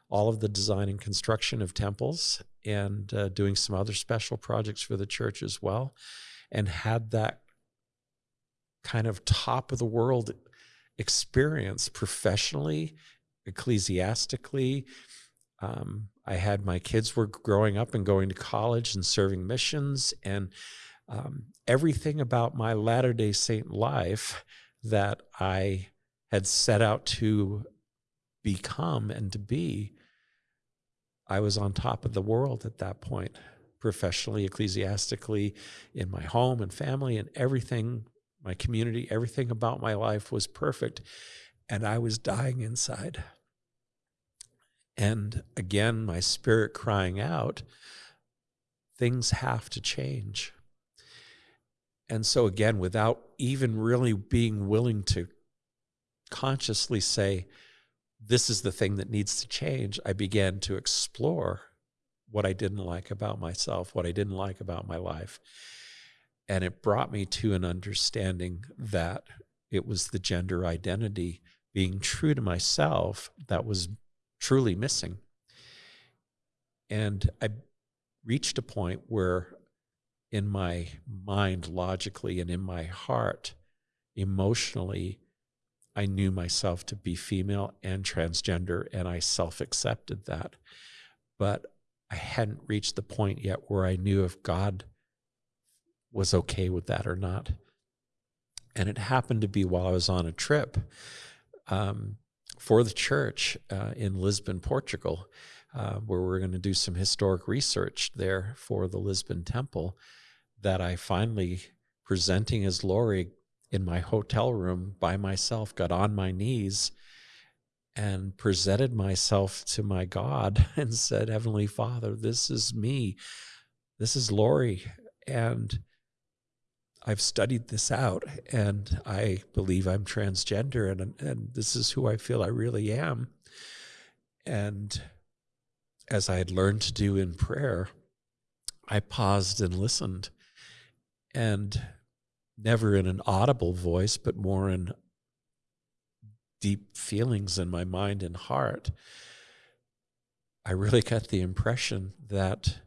all of the design and construction of temples, and uh, doing some other special projects for the church as well, and had that kind of top of the world experience professionally ecclesiastically. Um, I had my kids were growing up and going to college and serving missions, and um, everything about my Latter day Saint life that I had set out to become and to be, I was on top of the world at that point, professionally, ecclesiastically, in my home and family, and everything, my community, everything about my life was perfect. And I was dying inside. And again, my spirit crying out, things have to change. And so, again, without even really being willing to consciously say, this is the thing that needs to change, I began to explore what I didn't like about myself, what I didn't like about my life. And it brought me to an understanding that it was the gender identity being true to myself that was truly missing. And I reached a point where, in my mind, logically, and in my heart, emotionally, I knew myself to be female and transgender, and I self accepted that. But I hadn't reached the point yet where I knew if God was okay with that or not. And it happened to be while I was on a trip. Um, for the church uh, in Lisbon, Portugal, uh, where we're going to do some historic research there for the Lisbon Temple, that I finally, presenting as Laurie in my hotel room by myself, got on my knees and presented myself to my God and said, Heavenly Father, this is me. This is Laurie. And I've studied this out and I believe I'm transgender and, and this is who I feel I really am. And as I had learned to do in prayer, I paused and listened and never in an audible voice, but more in deep feelings in my mind and heart. I really got the impression that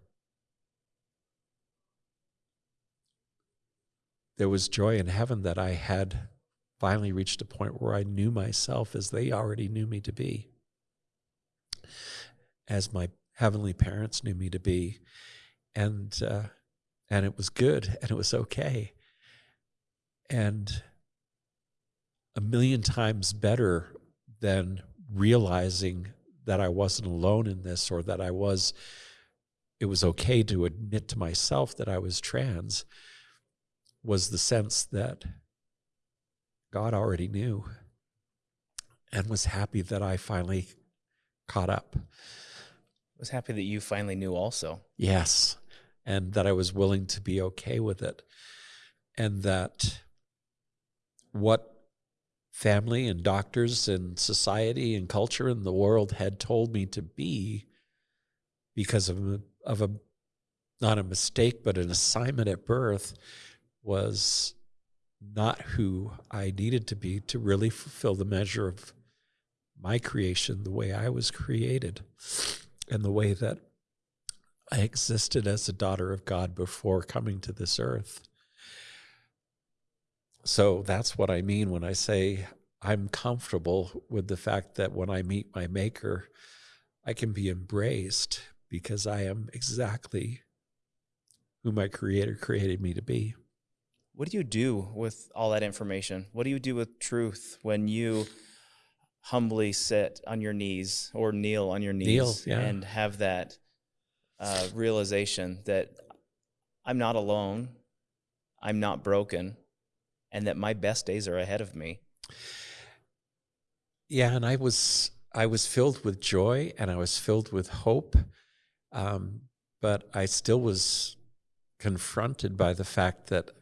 there was joy in heaven that I had finally reached a point where I knew myself as they already knew me to be, as my heavenly parents knew me to be, and uh, and it was good and it was okay, and a million times better than realizing that I wasn't alone in this or that I was it was okay to admit to myself that I was trans was the sense that God already knew and was happy that I finally caught up. Was happy that you finally knew also. Yes. And that I was willing to be okay with it. And that what family and doctors and society and culture and the world had told me to be because of a, of a not a mistake but an assignment at birth was not who I needed to be to really fulfill the measure of my creation the way I was created and the way that I existed as a daughter of God before coming to this earth. So that's what I mean when I say I'm comfortable with the fact that when I meet my maker, I can be embraced because I am exactly who my creator created me to be. What do you do with all that information? What do you do with truth when you humbly sit on your knees or kneel on your knees kneel, yeah. and have that uh, realization that I'm not alone, I'm not broken, and that my best days are ahead of me? Yeah, and I was I was filled with joy and I was filled with hope, um, but I still was confronted by the fact that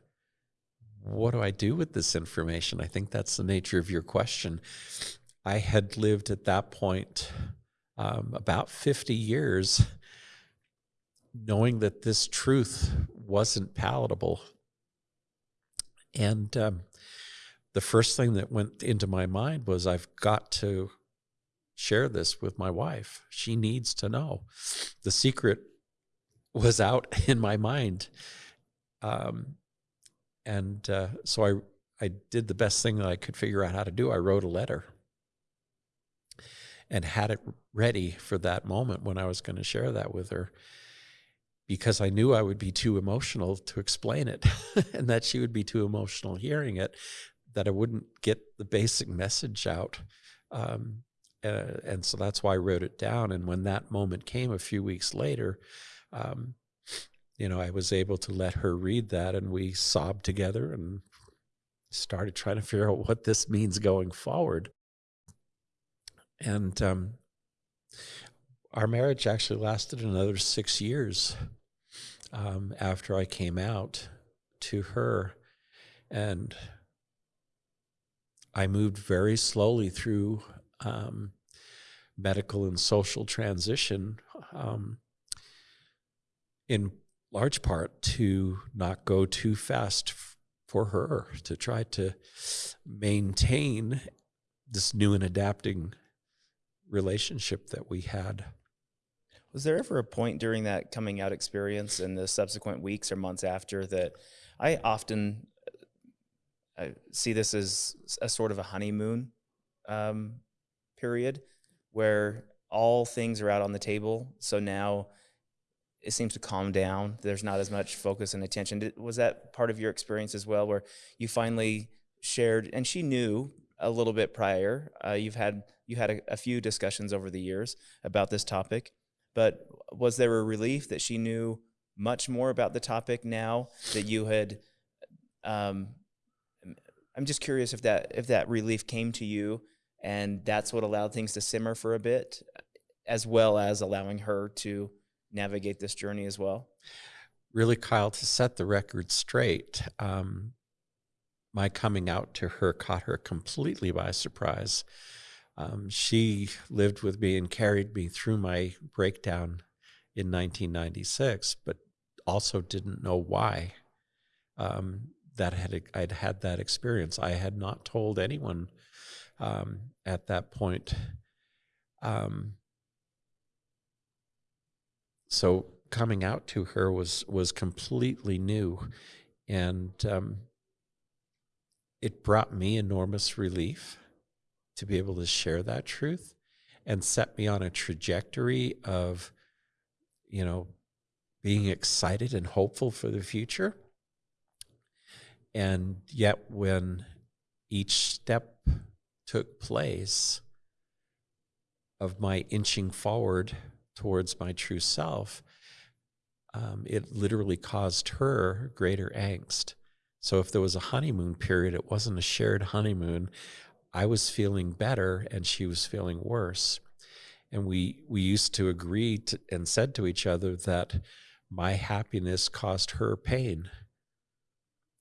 what do I do with this information? I think that's the nature of your question. I had lived at that point um, about 50 years knowing that this truth wasn't palatable. And um, the first thing that went into my mind was I've got to share this with my wife. She needs to know. The secret was out in my mind. Um, and uh, so I, I did the best thing that I could figure out how to do. I wrote a letter and had it ready for that moment when I was going to share that with her because I knew I would be too emotional to explain it and that she would be too emotional hearing it that I wouldn't get the basic message out. Um, uh, and so that's why I wrote it down. And when that moment came a few weeks later, um, you know, I was able to let her read that and we sobbed together and started trying to figure out what this means going forward. And um, our marriage actually lasted another six years um, after I came out to her. And I moved very slowly through um, medical and social transition, um, in large part to not go too fast for her, to try to maintain this new and adapting relationship that we had. Was there ever a point during that coming out experience and the subsequent weeks or months after that I often I see this as a sort of a honeymoon um, period where all things are out on the table. So now it seems to calm down. There's not as much focus and attention. Was that part of your experience as well, where you finally shared, and she knew a little bit prior. Uh, you've had you had a, a, few discussions over the years about this topic, but was there a relief that she knew much more about the topic now that you had um, I'm just curious if that if that relief came to you and that's what allowed things to simmer for a bit as well as allowing her to navigate this journey as well. Really, Kyle, to set the record straight, um, my coming out to her caught her completely by surprise. Um, she lived with me and carried me through my breakdown in 1996, but also didn't know why. Um, that had I'd had that experience. I had not told anyone um, at that point. Um, so coming out to her was was completely new, and um, it brought me enormous relief to be able to share that truth and set me on a trajectory of, you know, being excited and hopeful for the future. And yet, when each step took place of my inching forward towards my true self, um, it literally caused her greater angst. So if there was a honeymoon period, it wasn't a shared honeymoon. I was feeling better and she was feeling worse. And we, we used to agree to, and said to each other that my happiness caused her pain.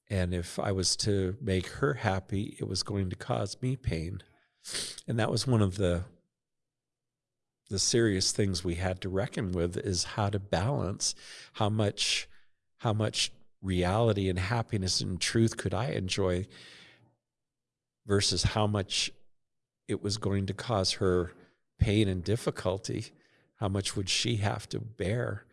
And if I was to make her happy, it was going to cause me pain. And that was one of the the serious things we had to reckon with is how to balance how much how much reality and happiness and truth could I enjoy versus how much it was going to cause her pain and difficulty how much would she have to bear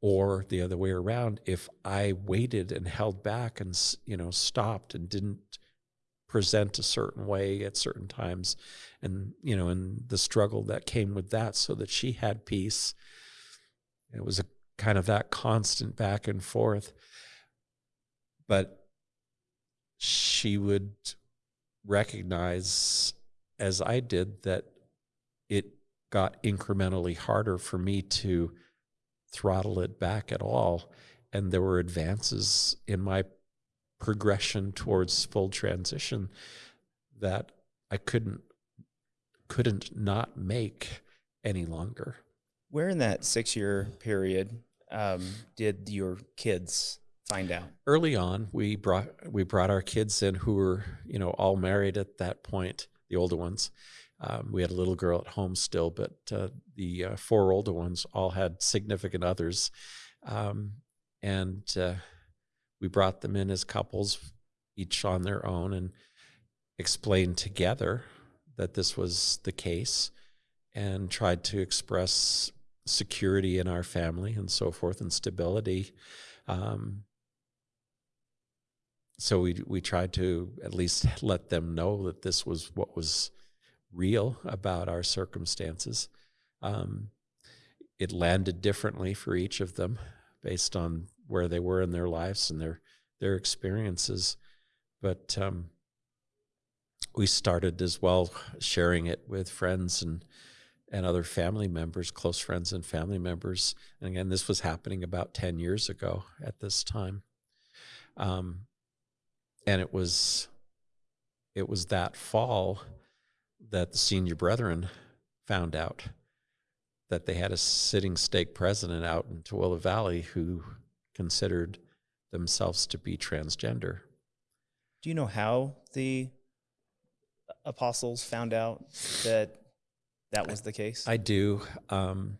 or the other way around if i waited and held back and you know stopped and didn't present a certain way at certain times. And you know and the struggle that came with that so that she had peace. It was a kind of that constant back and forth. But she would recognize as i did that it got incrementally harder for me to throttle it back at all. And there were advances in my progression towards full transition that I couldn't couldn't not make any longer. Where in that six year period um, did your kids find out? Early on, we brought we brought our kids in who were you know all married at that point, the older ones. Um, we had a little girl at home still, but uh, the uh, four older ones all had significant others, um, and uh, we brought them in as couples, each on their own, and explained together that this was the case and tried to express security in our family and so forth and stability. Um, so we we tried to at least let them know that this was what was real about our circumstances. Um, it landed differently for each of them based on where they were in their lives and their their experiences. But um, we started as well sharing it with friends and and other family members, close friends and family members. And again, this was happening about ten years ago at this time, um, and it was it was that fall that the senior brethren found out that they had a sitting stake president out in Tooele Valley who considered themselves to be transgender. Do you know how the apostles found out that that was the case? I do. Um,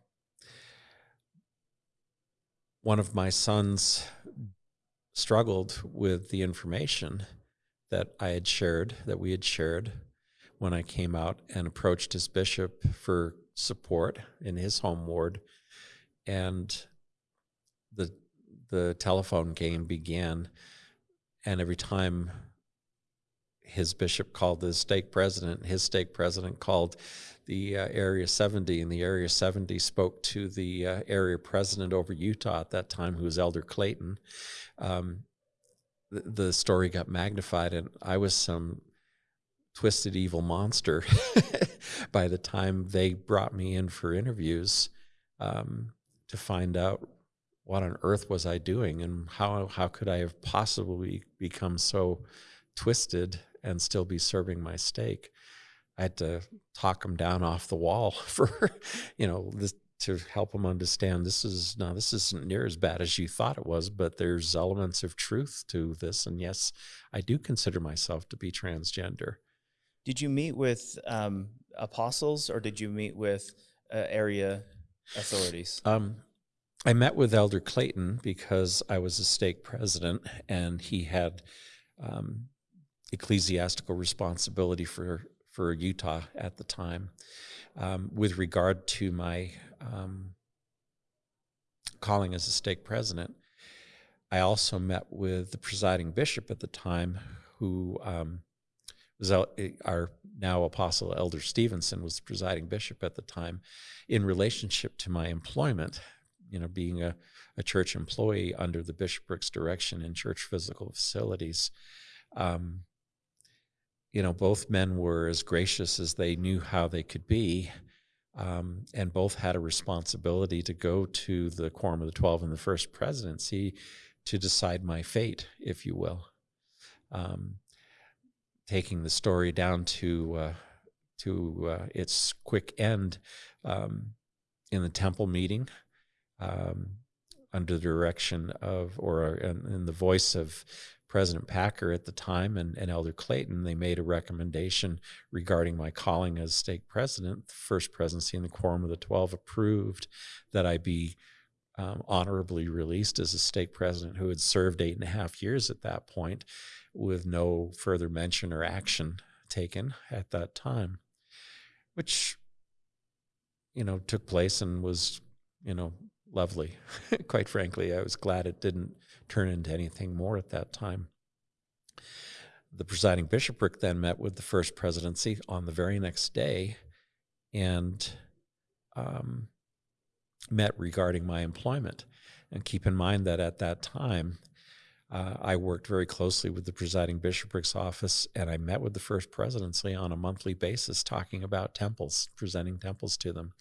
one of my sons struggled with the information that I had shared, that we had shared when I came out and approached his bishop for support in his home ward. And the the telephone game began. And every time his bishop called the stake president, his stake president called the uh, Area 70, and the Area 70 spoke to the uh, area president over Utah at that time, who was Elder Clayton. Um, the, story got magnified, and I was some twisted evil monster by the time they brought me in for interviews um, to find out what on earth was I doing and how how could I have possibly become so twisted and still be serving my stake? I had to talk them down off the wall for, you know, this, to help them understand this is now this isn't near as bad as you thought it was, but there's elements of truth to this. And yes, I do consider myself to be transgender. Did you meet with um, apostles or did you meet with uh, area authorities? Um, I met with Elder Clayton because I was a stake president and he had um, ecclesiastical responsibility for, for Utah at the time. Um, with regard to my um, calling as a stake president, I also met with the presiding bishop at the time, who um, was our now apostle elder stevenson was the presiding bishop at the time in relationship to my employment you know, being a, a church employee under the bishoprics direction in church physical facilities. Um, you know, both men were as gracious as they knew how they could be um, and both had a responsibility to go to the Quorum of the Twelve in the First Presidency to decide my fate, if you will. Um, taking the story down to uh, to uh, its quick end um, in the temple meeting, um, under the direction of or in, in the voice of President Packer at the time and, and, Elder Clayton, they made a recommendation regarding my calling as stake president. The first presidency in the Quorum of the Twelve approved that I be um, honorably released as a stake president who had served eight and a half years at that point with no further mention or action taken at that time, which, you know, took place and was, you know, lovely. Quite frankly, I was glad it didn't turn into anything more at that time. The presiding bishopric then met with the first presidency on the very next day and um, met regarding my employment. And keep in mind that at that time, uh, I worked very closely with the presiding bishopric's office, and I met with the first presidency on a monthly basis, talking about temples, presenting temples to them.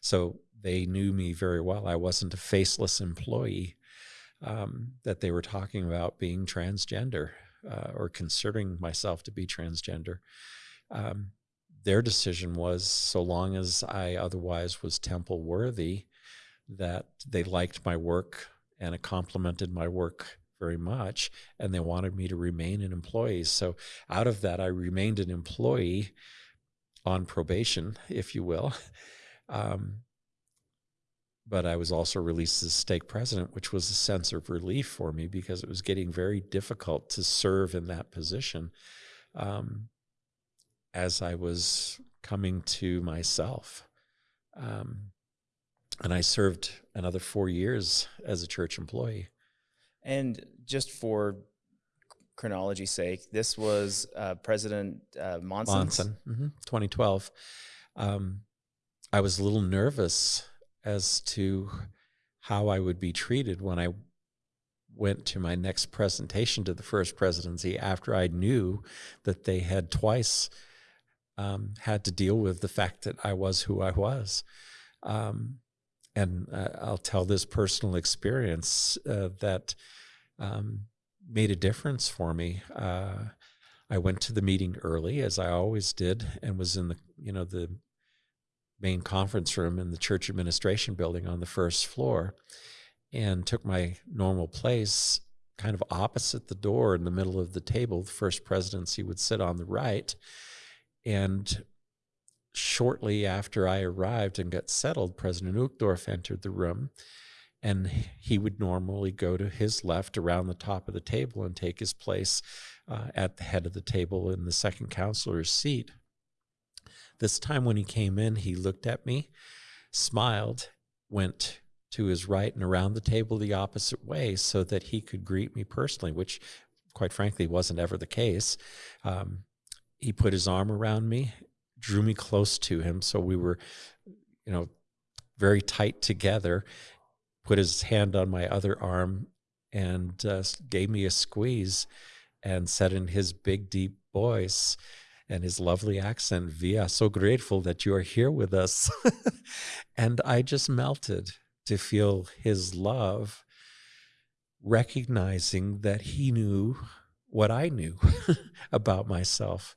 So they knew me very well. I wasn't a faceless employee um, that they were talking about being transgender uh, or considering myself to be transgender. Um, their decision was so long as I otherwise was temple worthy, that they liked my work and complimented my work very much and they wanted me to remain an employee. So out of that i remained an employee on probation if you will um, but i was also released as stake president which was a sense of relief for me because it was getting very difficult to serve in that position um, as i was coming to myself um, and i served another four years as a church employee and just for chronology's sake, this was uh, President uh, Monson. Monson, mm-hmm. 2012. Um, I was a little nervous as to how I would be treated when I went to my next presentation to the first presidency after I knew that they had twice um, had to deal with the fact that I was who I was. Um, and uh, I'll tell this personal experience uh, that um, made a difference for me. Uh, I went to the meeting early, as I always did, and was in the you know the main conference room in the church administration building on the first floor, and took my normal place, kind of opposite the door in the middle of the table. The first presidency would sit on the right, and shortly after I arrived and got settled, President Uchtdorf entered the room and he would normally go to his left around the top of the table and take his place uh, at the head of the table in the second counselor's seat. This time when he came in, he looked at me, smiled, went to his right and around the table the opposite way so that he could greet me personally, which quite frankly wasn't ever the case. Um, he put his arm around me, drew me close to him, so we were, you know, very tight together put his hand on my other arm and uh, gave me a squeeze and said in his big, deep voice and his lovely accent, Via, so grateful that you are here with us. and I just melted to feel his love, recognizing that he knew what I knew about myself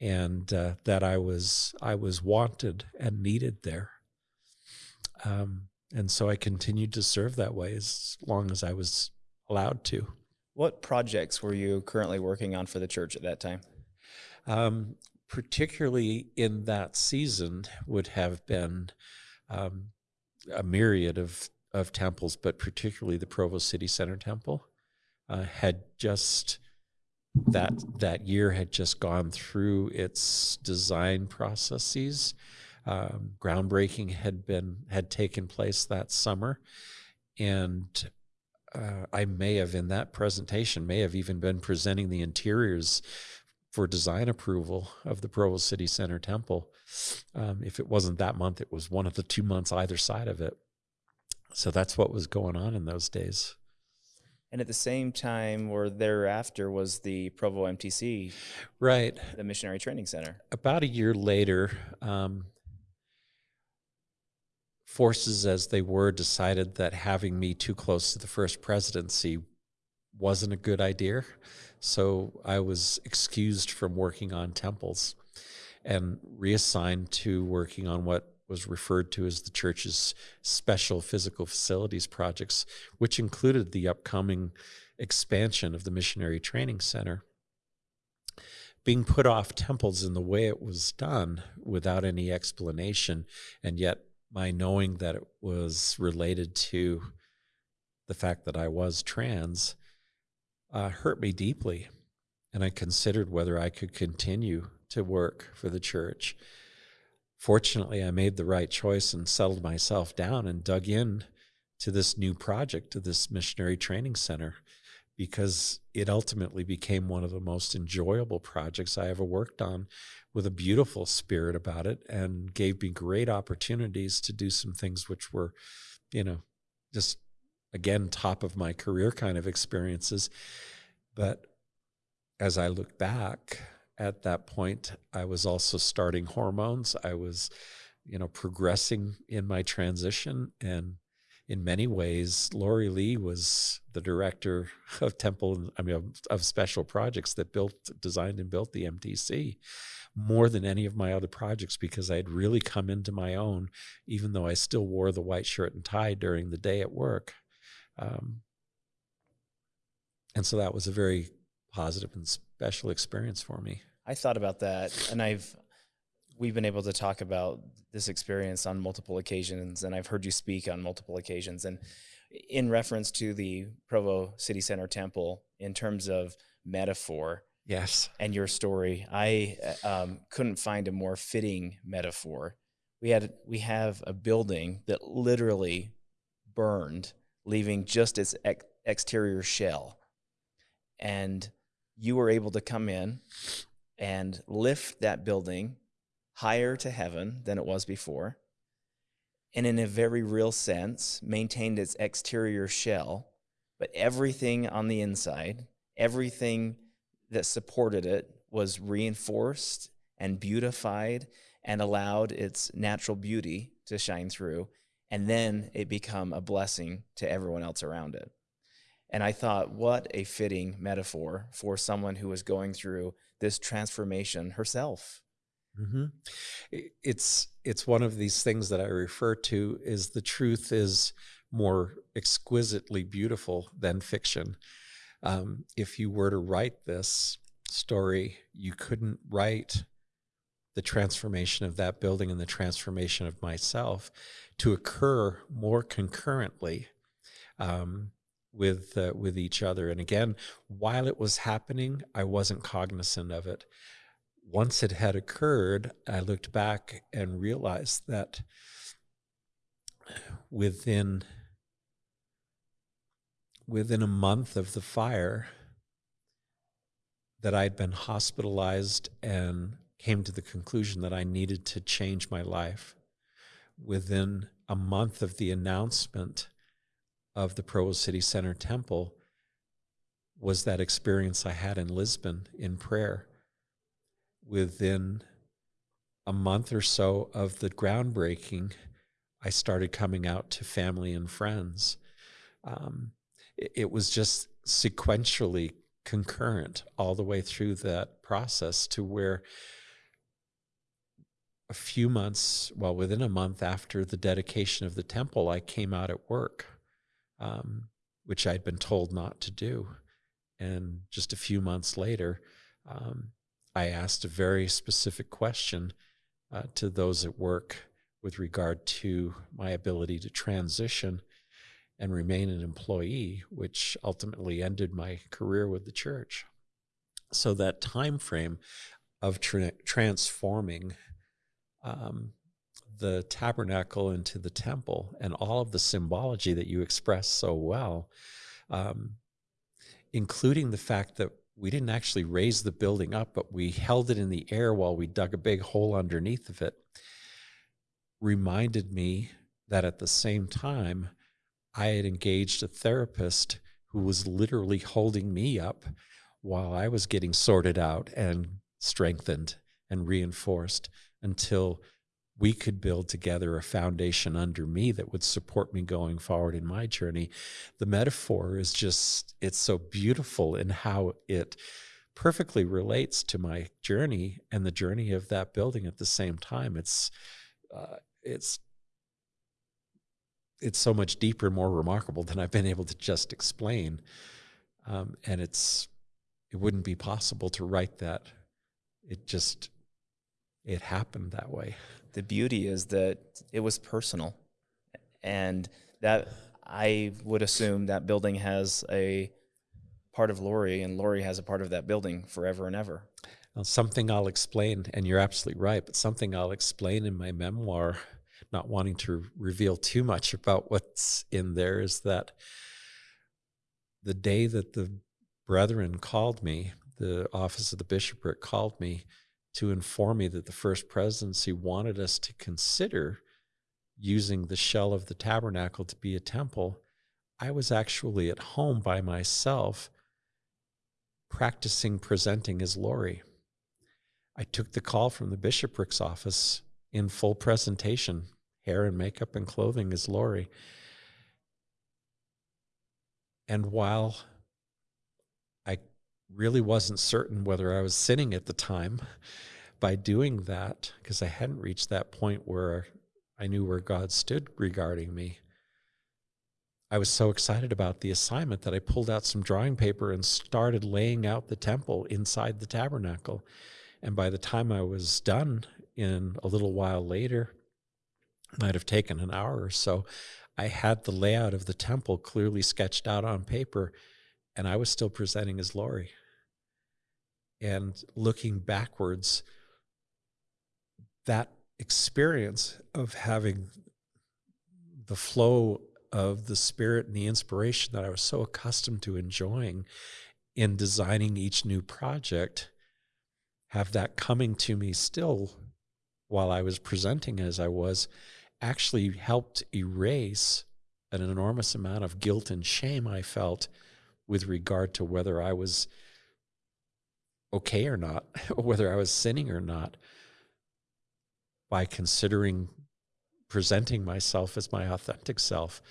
and uh, that I was I was wanted and needed there. Um, and so I continued to serve that way as long as I was allowed to. What projects were you currently working on for the church at that time? Um, particularly in that season, would have been um, a myriad of, of temples, but particularly the Provo City Center Temple uh, had just that that year had just gone through its design processes um, groundbreaking had been had taken place that summer, and uh, I may have in that presentation may have even been presenting the interiors for design approval of the Provo City Center Temple. Um, if it wasn't that month, it was one of the two months either side of it. So that's what was going on in those days. And at the same time, or thereafter, was the Provo MTC, right? The Missionary Training Center. About a year later, um, forces as they were decided that having me too close to the first presidency wasn't a good idea. So I was excused from working on temples and reassigned to working on what was referred to as the church's special physical facilities projects, which included the upcoming expansion of the Missionary Training Center. Being put off temples in the way it was done without any explanation, and yet my knowing that it was related to the fact that I was trans uh, hurt me deeply. And I considered whether I could continue to work for the church. Fortunately, I made the right choice and settled myself down and dug in to this new project, to this missionary training center, because it ultimately became one of the most enjoyable projects I ever worked on with a beautiful spirit about it and gave me great opportunities to do some things which were, you know, just again, top of my career kind of experiences. But as I look back at that point, I was also starting hormones. I was, you know, progressing in my transition. And in many ways, Laurie Lee was the director of Temple, I mean, of, of special projects that built, designed and built the MTC more than any of my other projects because I had really come into my own, even though I still wore the white shirt and tie during the day at work. Um, and so that was a very positive and special experience for me. I thought about that, and I've we've been able to talk about this experience on multiple occasions, and I've heard you speak on multiple occasions, and in reference to the Provo City Center Temple, in terms of metaphor, yes, and your story, I um, couldn't find a more fitting metaphor. We had we have a building that literally burned leaving just its ex exterior shell. And you were able to come in and lift that building higher to heaven than it was before. And in a very real sense, maintained its exterior shell, but everything on the inside, everything that supported it was reinforced and beautified and allowed its natural beauty to shine through and then it become a blessing to everyone else around it. And I thought, what a fitting metaphor for someone who was going through this transformation herself. Mm-hmm. It's it's one of these things that I refer to is the truth is more exquisitely beautiful than fiction. Um, if you were to write this story, you couldn't write the transformation of that building and the transformation of myself to occur more concurrently um, with uh, with each other. And again, while it was happening, I wasn't cognizant of it. Once it had occurred, I looked back and realized that within within a month of the fire that I'd been hospitalized and came to the conclusion that I needed to change my life within a month of the announcement of the Provo City Center Temple was that experience I had in Lisbon in prayer. Within a month or so of the groundbreaking, I started coming out to family and friends. Um, it, it was just sequentially concurrent all the way through that process to where a few months, well, within a month after the dedication of the temple, I came out at work, um, which I'd been told not to do. And just a few months later, um, I asked a very specific question uh, to those at work with regard to my ability to transition and remain an employee, which ultimately ended my career with the church. So that time frame of tra transforming um, the tabernacle into the temple and all of the symbology that you express so well, um, including the fact that we didn't actually raise the building up, but we held it in the air while we dug a big hole underneath of it, reminded me that at the same time, I had engaged a therapist who was literally holding me up while I was getting sorted out and strengthened and reinforced until we could build together a foundation under me that would support me going forward in my journey. The metaphor is just, it's so beautiful in how it perfectly relates to my journey and the journey of that building at the same time. It's, uh, it's, it's so much deeper, and more remarkable than I've been able to just explain. Um, and it's, it wouldn't be possible to write that. It just, it happened that way the beauty is that it was personal and that I would assume that building has a part of Laurie and Laurie has a part of that building forever and ever. Well, something I'll explain, and you're absolutely right, but something I'll explain in my memoir, not wanting to reveal too much about what's in there, is that the day that the brethren called me, the office of the bishopric called me to inform me that the first presidency wanted us to consider using the shell of the tabernacle to be a temple, I was actually at home by myself practicing presenting as Laurie. I took the call from the bishopric's office in full presentation, hair and makeup and clothing as Laurie. And while really wasn't certain whether I was sinning at the time, by doing that, because I hadn't reached that point where I knew where God stood regarding me, I was so excited about the assignment that I pulled out some drawing paper and started laying out the temple inside the tabernacle. And by the time I was done, in a little while later, might have taken an hour or so, I had the layout of the temple clearly sketched out on paper, and I was still presenting as Laurie. And looking backwards, that experience of having the flow of the spirit and the inspiration that I was so accustomed to enjoying in designing each new project, have that coming to me still while I was presenting as I was, actually helped erase an enormous amount of guilt and shame I felt with regard to whether I was okay or not, or whether I was sinning or not by considering presenting myself as my authentic self,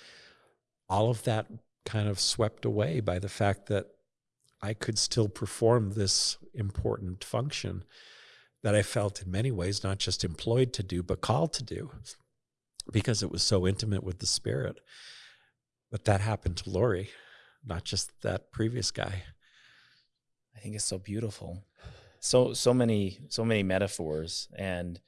all of that kind of swept away by the fact that I could still perform this important function that I felt in many ways not just employed to do, but called to do because it was so intimate with the spirit. But that happened to Laurie, not just that previous guy. I think it's so beautiful. So so many so many metaphors and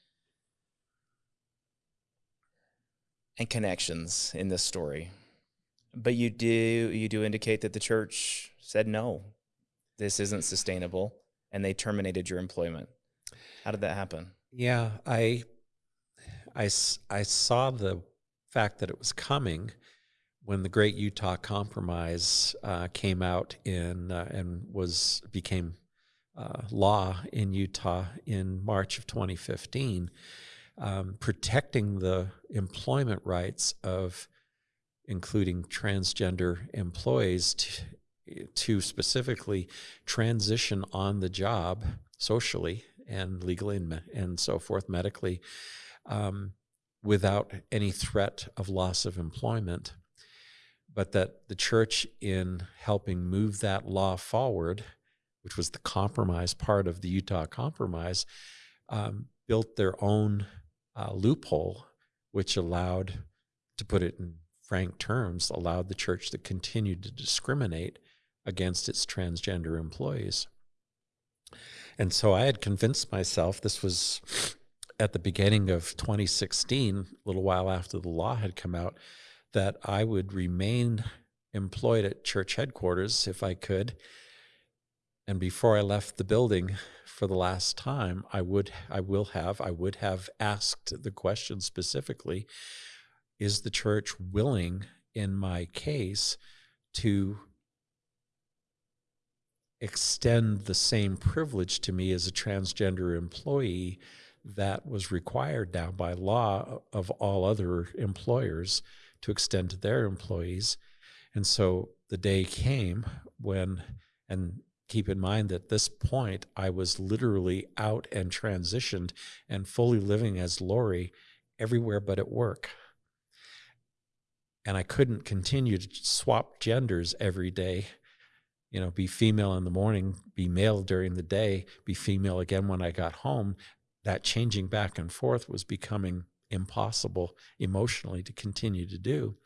and connections in this story. But you do you do indicate that the church said no, this isn't sustainable, and they terminated your employment. How did that happen? Yeah, I, I, I saw the fact that it was coming when the Great Utah Compromise uh, came out in uh, and was became uh, law in Utah in March of 2015 um, protecting the employment rights of including transgender employees to, to specifically transition on the job socially and legally and, and so forth medically um, without any threat of loss of employment but that the church in helping move that law forward which was the compromise part of the utah compromise um, built their own uh, loophole, which allowed, to put it in frank terms, allowed the church to continue to discriminate against its transgender employees. And so I had convinced myself, this was at the beginning of 2016, a little while after the law had come out, that I would remain employed at church headquarters if I could. And before I left the building, for the last time, I would, I will have, I would have asked the question specifically: Is the church willing, in my case, to extend the same privilege to me as a transgender employee that was required now by law of all other employers to extend to their employees. And so the day came when, and keep in mind that this point I was literally out and transitioned and fully living as Laurie everywhere but at work. And I couldn't continue to swap genders every day. You know, be female in the morning, be male during the day, be female again when I got home. That changing back and forth was becoming impossible emotionally to continue to do.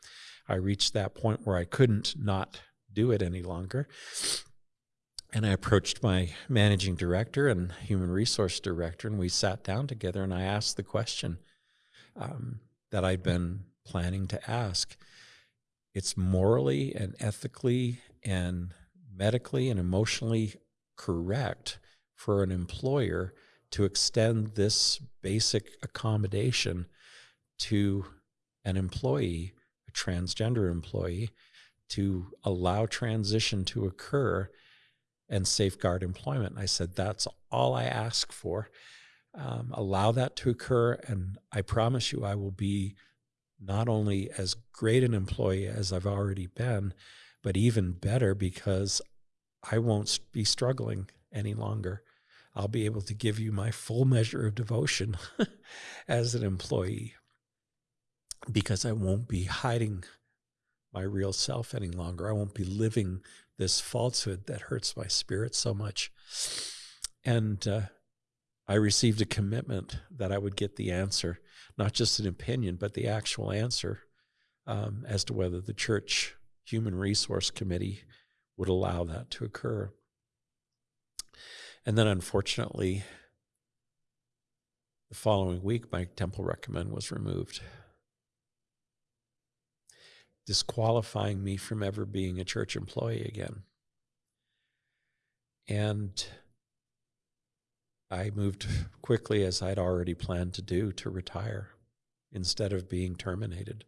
I reached that point where I couldn't not do it any longer. And I approached my managing director and human resource director, and we sat down together and I asked the question um, that I'd been planning to ask. It's morally and ethically and medically and emotionally correct for an employer to extend this basic accommodation to an employee, a transgender employee, to allow transition to occur and safeguard employment. And I said, that's all I ask for. Um, allow that to occur, and I promise you, I will be not only as great an employee as I've already been, but even better because I won't be struggling any longer. I'll be able to give you my full measure of devotion as an employee because I won't be hiding my real self any longer. I won't be living this falsehood that hurts my spirit so much. And uh, I received a commitment that I would get the answer, not just an opinion, but the actual answer um, as to whether the church human resource committee would allow that to occur. And then, unfortunately, the following week, my temple recommend was removed disqualifying me from ever being a church employee again. And I moved quickly, as I'd already planned to do, to retire instead of being terminated.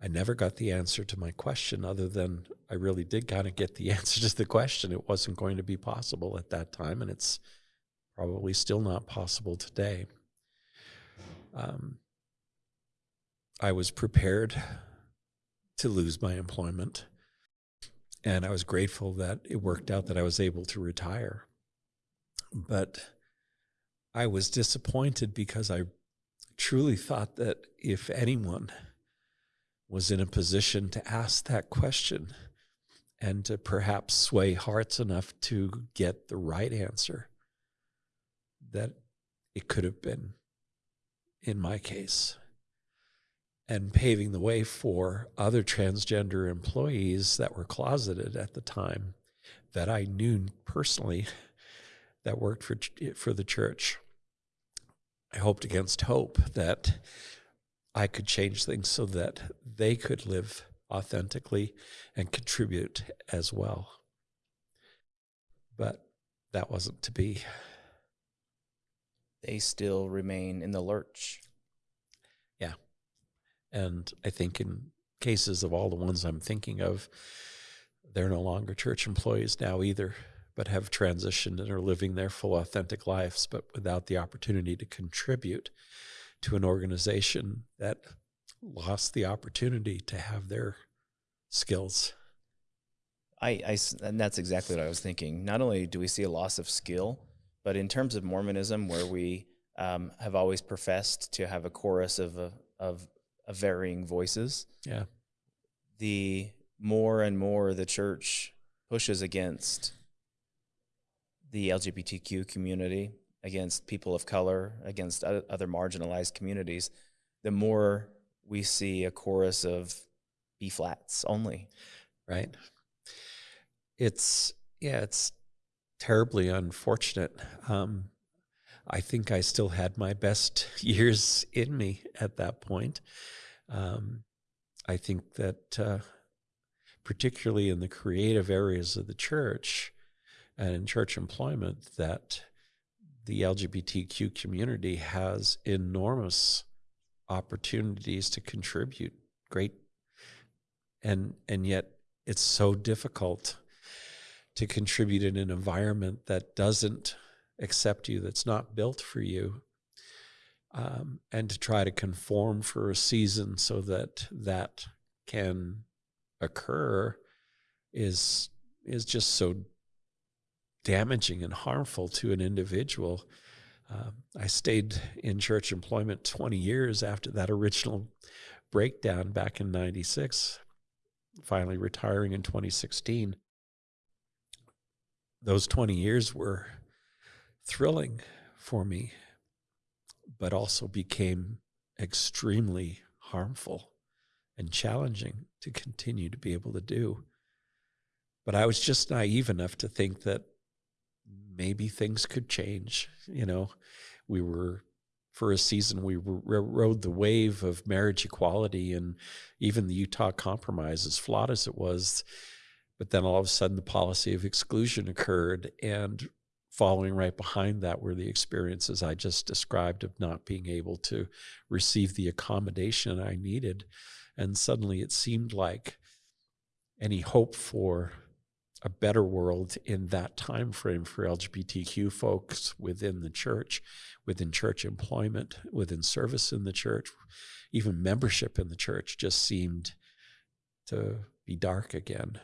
I never got the answer to my question, other than I really did kind of get the answer to the question. It wasn't going to be possible at that time, and it's probably still not possible today. Um, I was prepared to lose my employment. And I was grateful that it worked out that I was able to retire. But I was disappointed because I truly thought that if anyone was in a position to ask that question and to perhaps sway hearts enough to get the right answer, that it could have been in my case and paving the way for other transgender employees that were closeted at the time that I knew personally that worked for eh, for the church. I hoped against hope that I could change things so that they could live authentically and contribute as well. But that wasn't to be. They still remain in the lurch. And I think in cases of all the ones I'm thinking of, they're no longer church employees now either, but have transitioned and are living their full authentic lives, but without the opportunity to contribute to an organization that lost the opportunity to have their skills. I, I, and that's exactly what I was thinking. Not only do we see a loss of skill, but in terms of Mormonism, where we um, have always professed to have a chorus of, uh, of of varying voices. Yeah. The more and more the church pushes against the LGBTQ community, against people of color, against other marginalized communities, the more we see a chorus of B flats only. Right. It's, yeah, it's terribly unfortunate. Um, I think I still had my best years in me at that point. Um, I think that, uh, particularly in the creative areas of the church and in church employment, that the LGBTQ community has enormous opportunities to contribute. Great, and and yet it's so difficult to contribute in an environment that doesn't accept you, that's not built for you, um, and to try to conform for a season so that that can occur is is just so damaging and harmful to an individual. Uh, I stayed in church employment 20 years after that original breakdown back in 96, finally retiring in 2016. Those 20 years were thrilling for me, but also became extremely harmful and challenging to continue to be able to do. But I was just naive enough to think that maybe things could change. You know, we were for a season we rode the wave of marriage equality and even the Utah Compromise, as flawed as it was. But then all of a sudden, the policy of exclusion occurred, and following right behind that were the experiences I just described of not being able to receive the accommodation I needed. And suddenly, it seemed like any hope for a better world in that time frame for LGBTQ folks within the church, within church employment, within service in the church, even membership in the church just seemed to be dark again.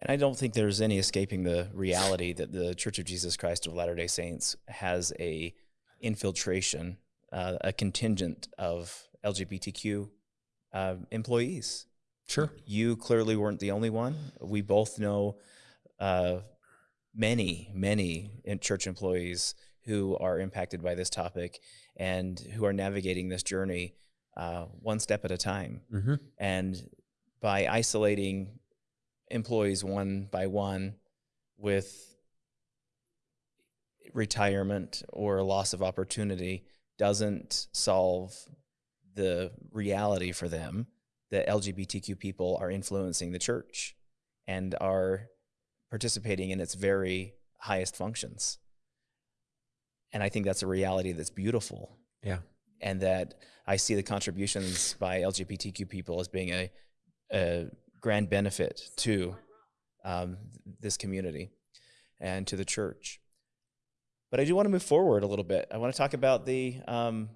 And I don't think there's any escaping the reality that the Church of Jesus Christ of Latter-day Saints has a infiltration, uh, a contingent of LGBTQ uh, employees Sure. You clearly weren't the only one. We both know uh, many, many in church employees who are impacted by this topic and who are navigating this journey uh, one step at a time. Mm-hmm. And by isolating employees one by one with retirement or loss of opportunity doesn't solve the reality for them that LGBTQ people are influencing the church and are participating in its very highest functions. And I think that's a reality that's beautiful. Yeah. And that I see the contributions by LGBTQ people as being a, a grand benefit to um, this community and to the church. But I do want to move forward a little bit. I want to talk about the um,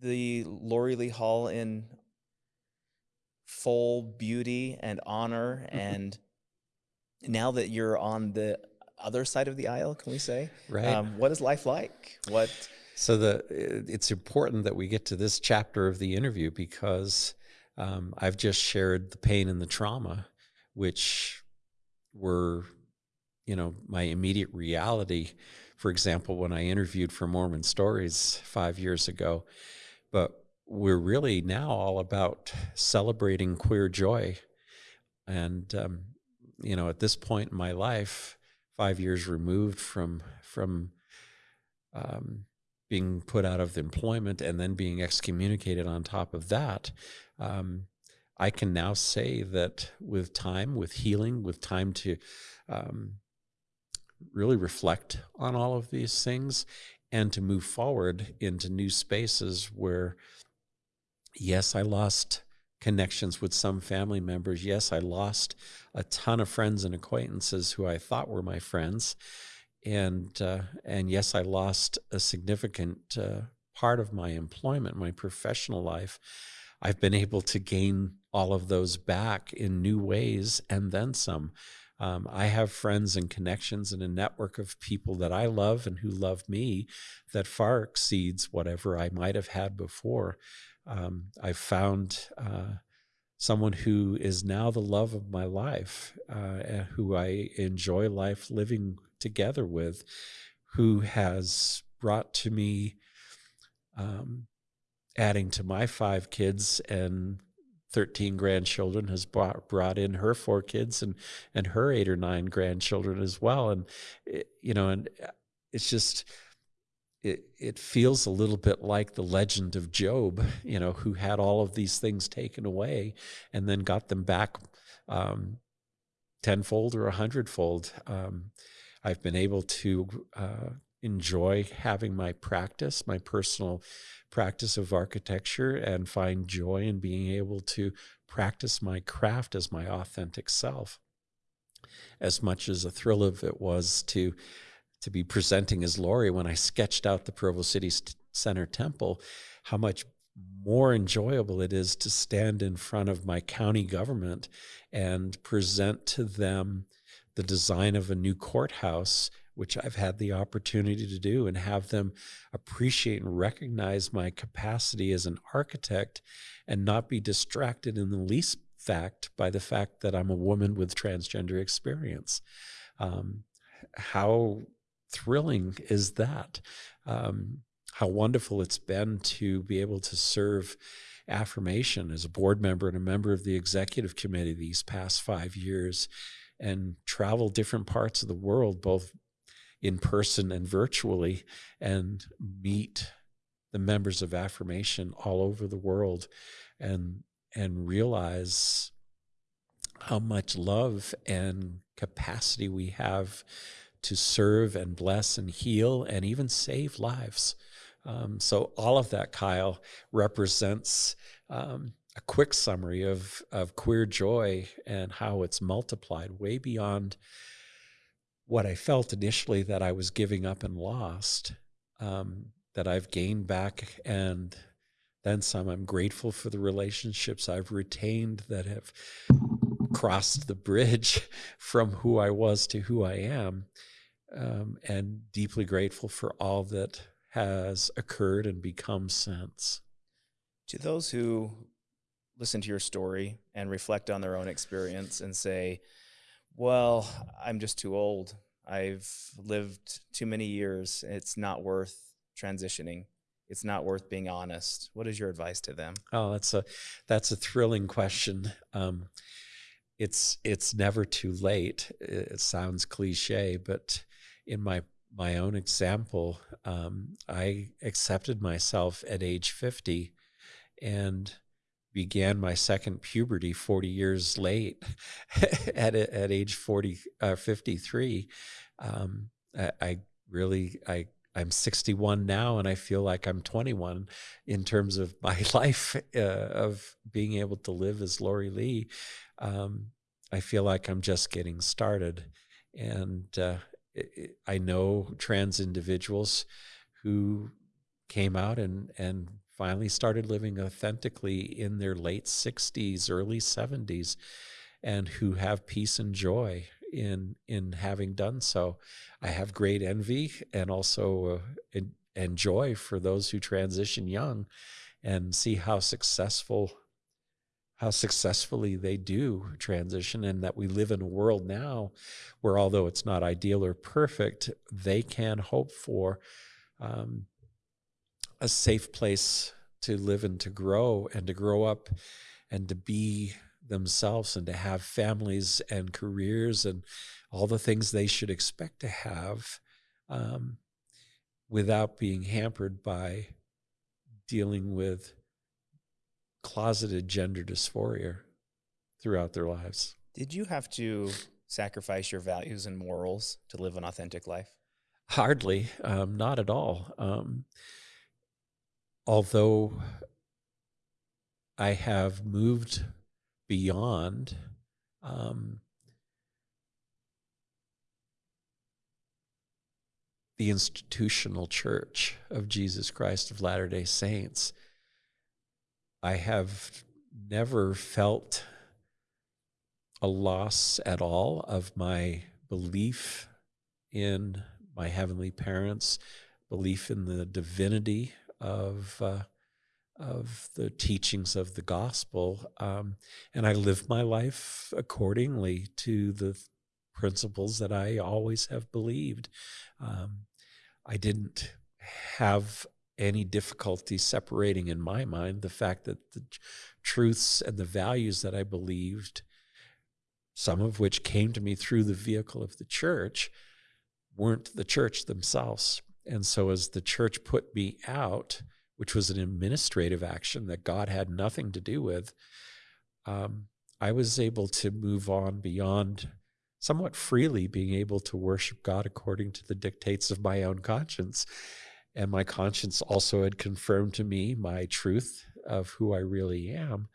the Laurie Lee Hall in full beauty and honor and now that you're on the other side of the aisle can we say right um, what is life like what so the it's important that we get to this chapter of the interview because um, i've just shared the pain and the trauma which were you know my immediate reality for example when i interviewed for mormon stories five years ago but we're really now all about celebrating queer joy. And, um, you know, at this point in my life, five years removed from, from, um, being put out of employment and then being excommunicated on top of that, um, I can now say that with time, with healing, with time to um, really reflect on all of these things and to move forward into new spaces where Yes, I lost connections with some family members. Yes, I lost a ton of friends and acquaintances who I thought were my friends. And, uh, and yes, I lost a significant uh, part of my employment, my professional life. I've been able to gain all of those back in new ways and then some. Um, I have friends and connections and a network of people that I love and who love me that far exceeds whatever I might have had before um, I've found uh, someone who is now the love of my life, uh, who I enjoy life living together with, who has brought to me, um, adding to my five kids and 13 grandchildren has brought, brought in her four kids and and her eight or nine grandchildren as well and it, you know and uh, it's just it, it feels a little bit like the legend of Job, you know, who had all of these things taken away and then got them back um, tenfold or a hundredfold. Um, I've been able to uh, enjoy having my practice, my personal practice of architecture, and find joy in being able to practice my craft as my authentic self. As much as a thrill of it was to to be presenting as Laurie when I sketched out the Provo City Center Temple, how much more enjoyable it is to stand in front of my county government and present to them the design of a new courthouse, which I've had the opportunity to do, and have them appreciate and recognize my capacity as an architect and not be distracted in the least fact by the fact that I'm a woman with transgender experience. Um, how thrilling is that? Um, how wonderful it's been to be able to serve affirmation as a board member and a member of the executive committee these past five years and travel different parts of the world, both in person and virtually, and meet the members of affirmation all over the world and and realize how much love and capacity we have to serve and bless and heal and even save lives. Um, so all of that, Kyle, represents um, a quick summary of of queer joy and how it's multiplied way beyond what I felt initially that I was giving up and lost. Um, that I've gained back and then some. I'm grateful for the relationships I've retained that have crossed the bridge from who I was to who I am, um, and deeply grateful for all that has occurred and become since. To those who listen to your story and reflect on their own experience and say, well, I'm just too old. I've lived too many years. It's not worth transitioning. It's not worth being honest. What is your advice to them? Oh, that's a that's a thrilling question. Um, it's it's never too late. It sounds cliche, but in my my own example, um, I accepted myself at age 50 and began my second puberty 40 years late at, at age 40, uh, 53. Um, I, I, really, I, I'm 61 now and I feel like I'm 21 in terms of my life uh, of being able to live as Laurie Lee. Um, I feel like I'm just getting started. And uh, I know trans individuals who came out and, and finally started living authentically in their late 60s, early 70s, and who have peace and joy in in having done so. I have great envy and also uh, and joy for those who transition young and see how successful how successfully they do transition and that we live in a world now where although it's not ideal or perfect they can hope for um, a safe place to live and to grow and to grow up and to be themselves and to have families and careers and all the things they should expect to have um, without being hampered by dealing with closeted gender dysphoria throughout their lives. Did you have to sacrifice your values and morals to live an authentic life? Hardly, um, not at all. Um, although I have moved beyond um, the institutional church of Jesus Christ of Latter day Saints I have never felt a loss at all of my belief in my heavenly parents, belief in the divinity of uh, of the teachings of the gospel, um, and I live my life accordingly to the principles that I always have believed. Um, I didn't have any difficulty separating in my mind the fact that the truths and the values that I believed, some of which came to me through the vehicle of the church, weren't the church themselves. And so as the church put me out, which was an administrative action that God had nothing to do with, um, I was able to move on beyond somewhat freely being able to worship God according to the dictates of my own conscience and my conscience also had confirmed to me my truth of who I really am.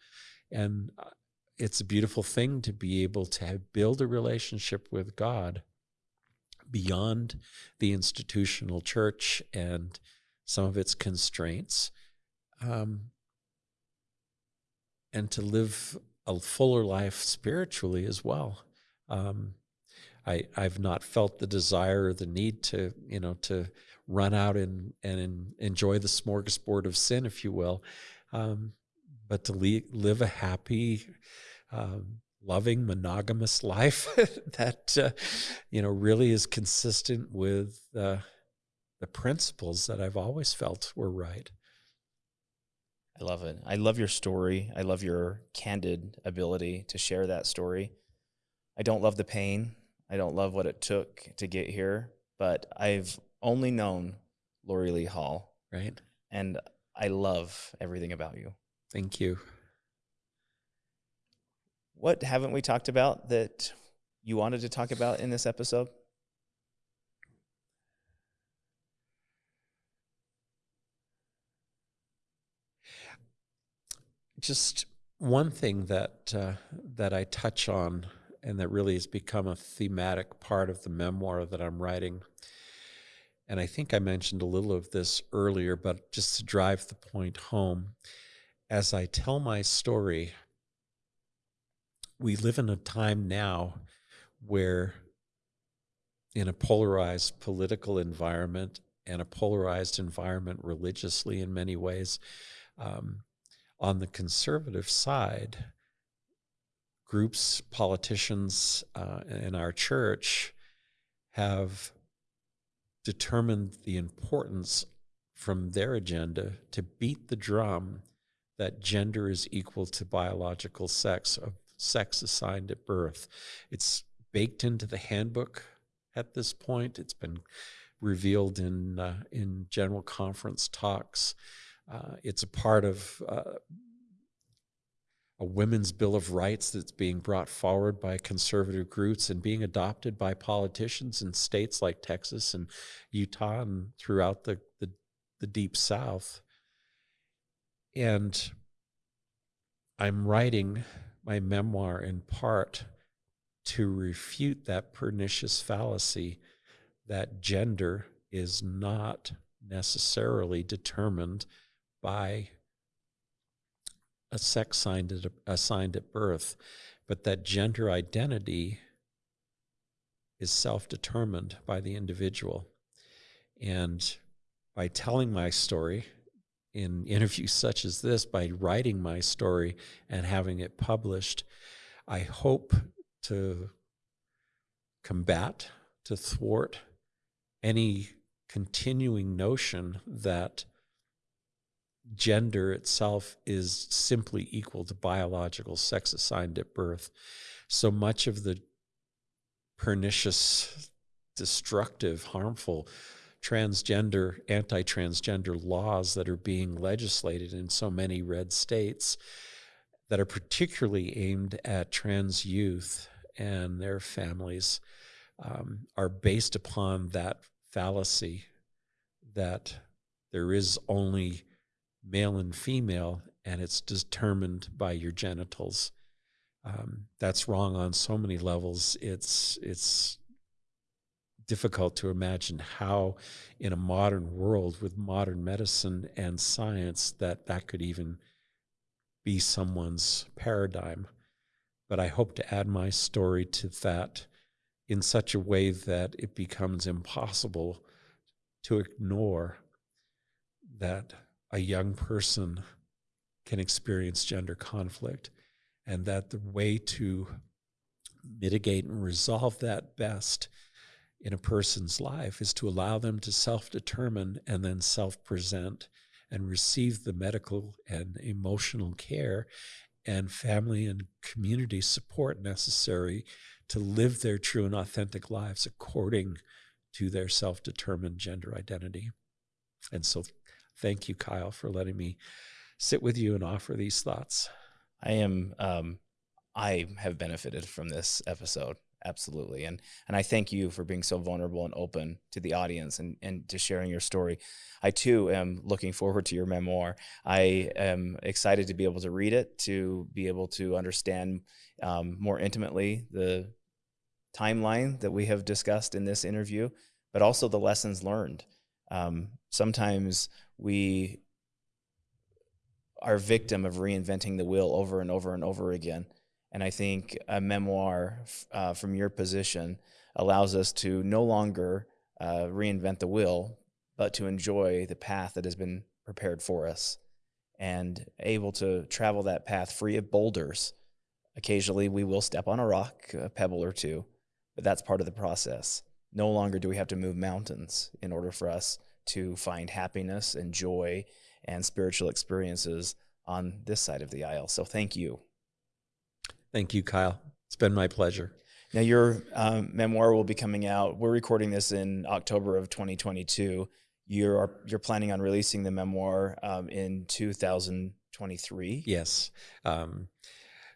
And uh, it's a beautiful thing to be able to have, build a relationship with God beyond the institutional church and some of its constraints, um, and to live a fuller life spiritually as well. Um, I, I've not felt the desire or the need to, you know, to run out and, and enjoy the smorgasbord of sin, if you will, um, but to le- live a happy, um, loving, monogamous life that, uh, you know, really is consistent with uh, the principles that I've always felt were right. I love it. I love your story. I love your candid ability to share that story. I don't love the pain. I don't love what it took to get here, but I've only known Laurie Lee Hall. Right. And I love everything about you. Thank you. What haven't we talked about that you wanted to talk about in this episode? Just one thing that uh, that I touch on, and that really has become a thematic part of the memoir that I'm writing. And I think I mentioned a little of this earlier, but just to drive the point home, as I tell my story, we live in a time now where, in a polarized political environment and a polarized environment religiously in many ways, um, on the conservative side, groups, politicians uh, in our church have determined the importance from their agenda to beat the drum that gender is equal to biological sex of sex assigned at birth. It's baked into the handbook at this point. It's been revealed in uh, in general conference talks. Uh, it's a part of uh, a women's bill of rights that's being brought forward by conservative groups and being adopted by politicians in states like Texas and Utah and throughout the, the, the deep South. And I'm writing my memoir in part to refute that pernicious fallacy that gender is not necessarily determined by a sex assigned at, assigned at birth, but that gender identity is self determined by the individual. And by telling my story in interviews such as this, by writing my story and having it published, I hope to combat, to thwart any continuing notion that gender itself is simply equal to biological sex assigned at birth. So much of the pernicious, destructive, harmful transgender, anti transgender laws that are being legislated in so many red states that are particularly aimed at trans youth and their families um, are based upon that fallacy that there is only male and female, and it's determined by your genitals. Um, that's wrong on so many levels. It's it's difficult to imagine how, in a modern world with modern medicine and science, that that could even be someone's paradigm. But I hope to add my story to that in such a way that it becomes impossible to ignore that a young person can experience gender conflict, and that the way to mitigate and resolve that best in a person's life is to allow them to self determine and then self present and receive the medical and emotional care and family and community support necessary to live their true and authentic lives according to their self determined gender identity. And so Thank you, Kyle, for letting me sit with you and offer these thoughts. I am um, I have benefited from this episode absolutely and and I thank you for being so vulnerable and open to the audience and and to sharing your story. I too am looking forward to your memoir. I am excited to be able to read it, to be able to understand um, more intimately the timeline that we have discussed in this interview, but also the lessons learned. Um, sometimes we are victim of reinventing the wheel over and over and over again. And I think a memoir uh, from your position allows us to no longer uh, reinvent the wheel, but to enjoy the path that has been prepared for us and able to travel that path free of boulders. Occasionally, we will step on a rock, a pebble or two, but that's part of the process. No longer do we have to move mountains in order for us to find happiness and joy and spiritual experiences on this side of the aisle. So, thank you. Thank you, Kyle. It's been my pleasure. Now, your um, memoir will be coming out. We're recording this in October of 2022. You're you're planning on releasing the memoir um, in 2023. Yes. Um,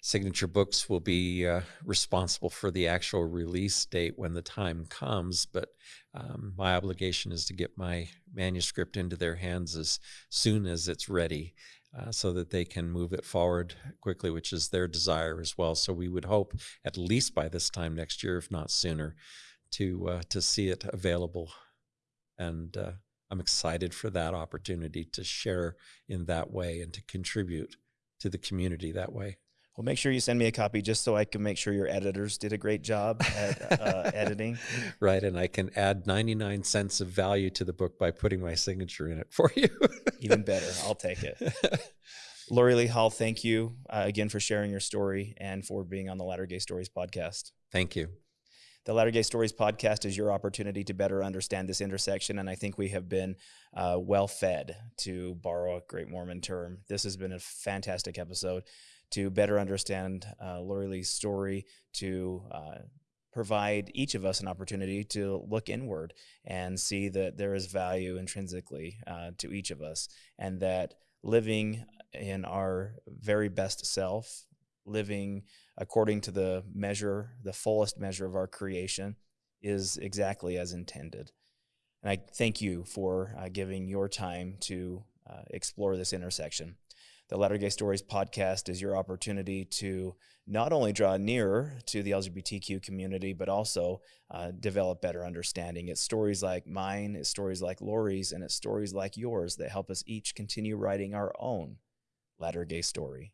Signature Books will be uh, responsible for the actual release date when the time comes, but um, my obligation is to get my manuscript into their hands as soon as it's ready. Uh, so that they can move it forward quickly, which is their desire as well. So we would hope at least by this time next year, if not sooner, to uh, to see it available. And uh, I'm excited for that opportunity to share in that way and to contribute to the community that way. Well, make sure you send me a copy just so I can make sure your editors did a great job at uh, editing. Right. And I can add 99 cents of value to the book by putting my signature in it for you. Even better. I'll take it. Laurie Lee Hall, thank you uh, again for sharing your story and for being on the Latter Gay Stories podcast. Thank you. The Latter Gay Stories podcast is your opportunity to better understand this intersection, and I think we have been uh, well fed, to borrow a great Mormon term. This has been a fantastic episode to better understand uh, Laurie Lee's story, to uh, provide each of us an opportunity to look inward and see that there is value intrinsically uh, to each of us, and that living in our very best self, living according to the measure, the fullest measure of our creation, is exactly as intended. And I thank you for uh, giving your time to uh, explore this intersection the Latter Gay Stories podcast is your opportunity to not only draw nearer to the LGBTQ community, but also uh, develop better understanding. It's stories like mine, it's stories like Laurie's, and it's stories like yours that help us each continue writing our own Latter Gay story.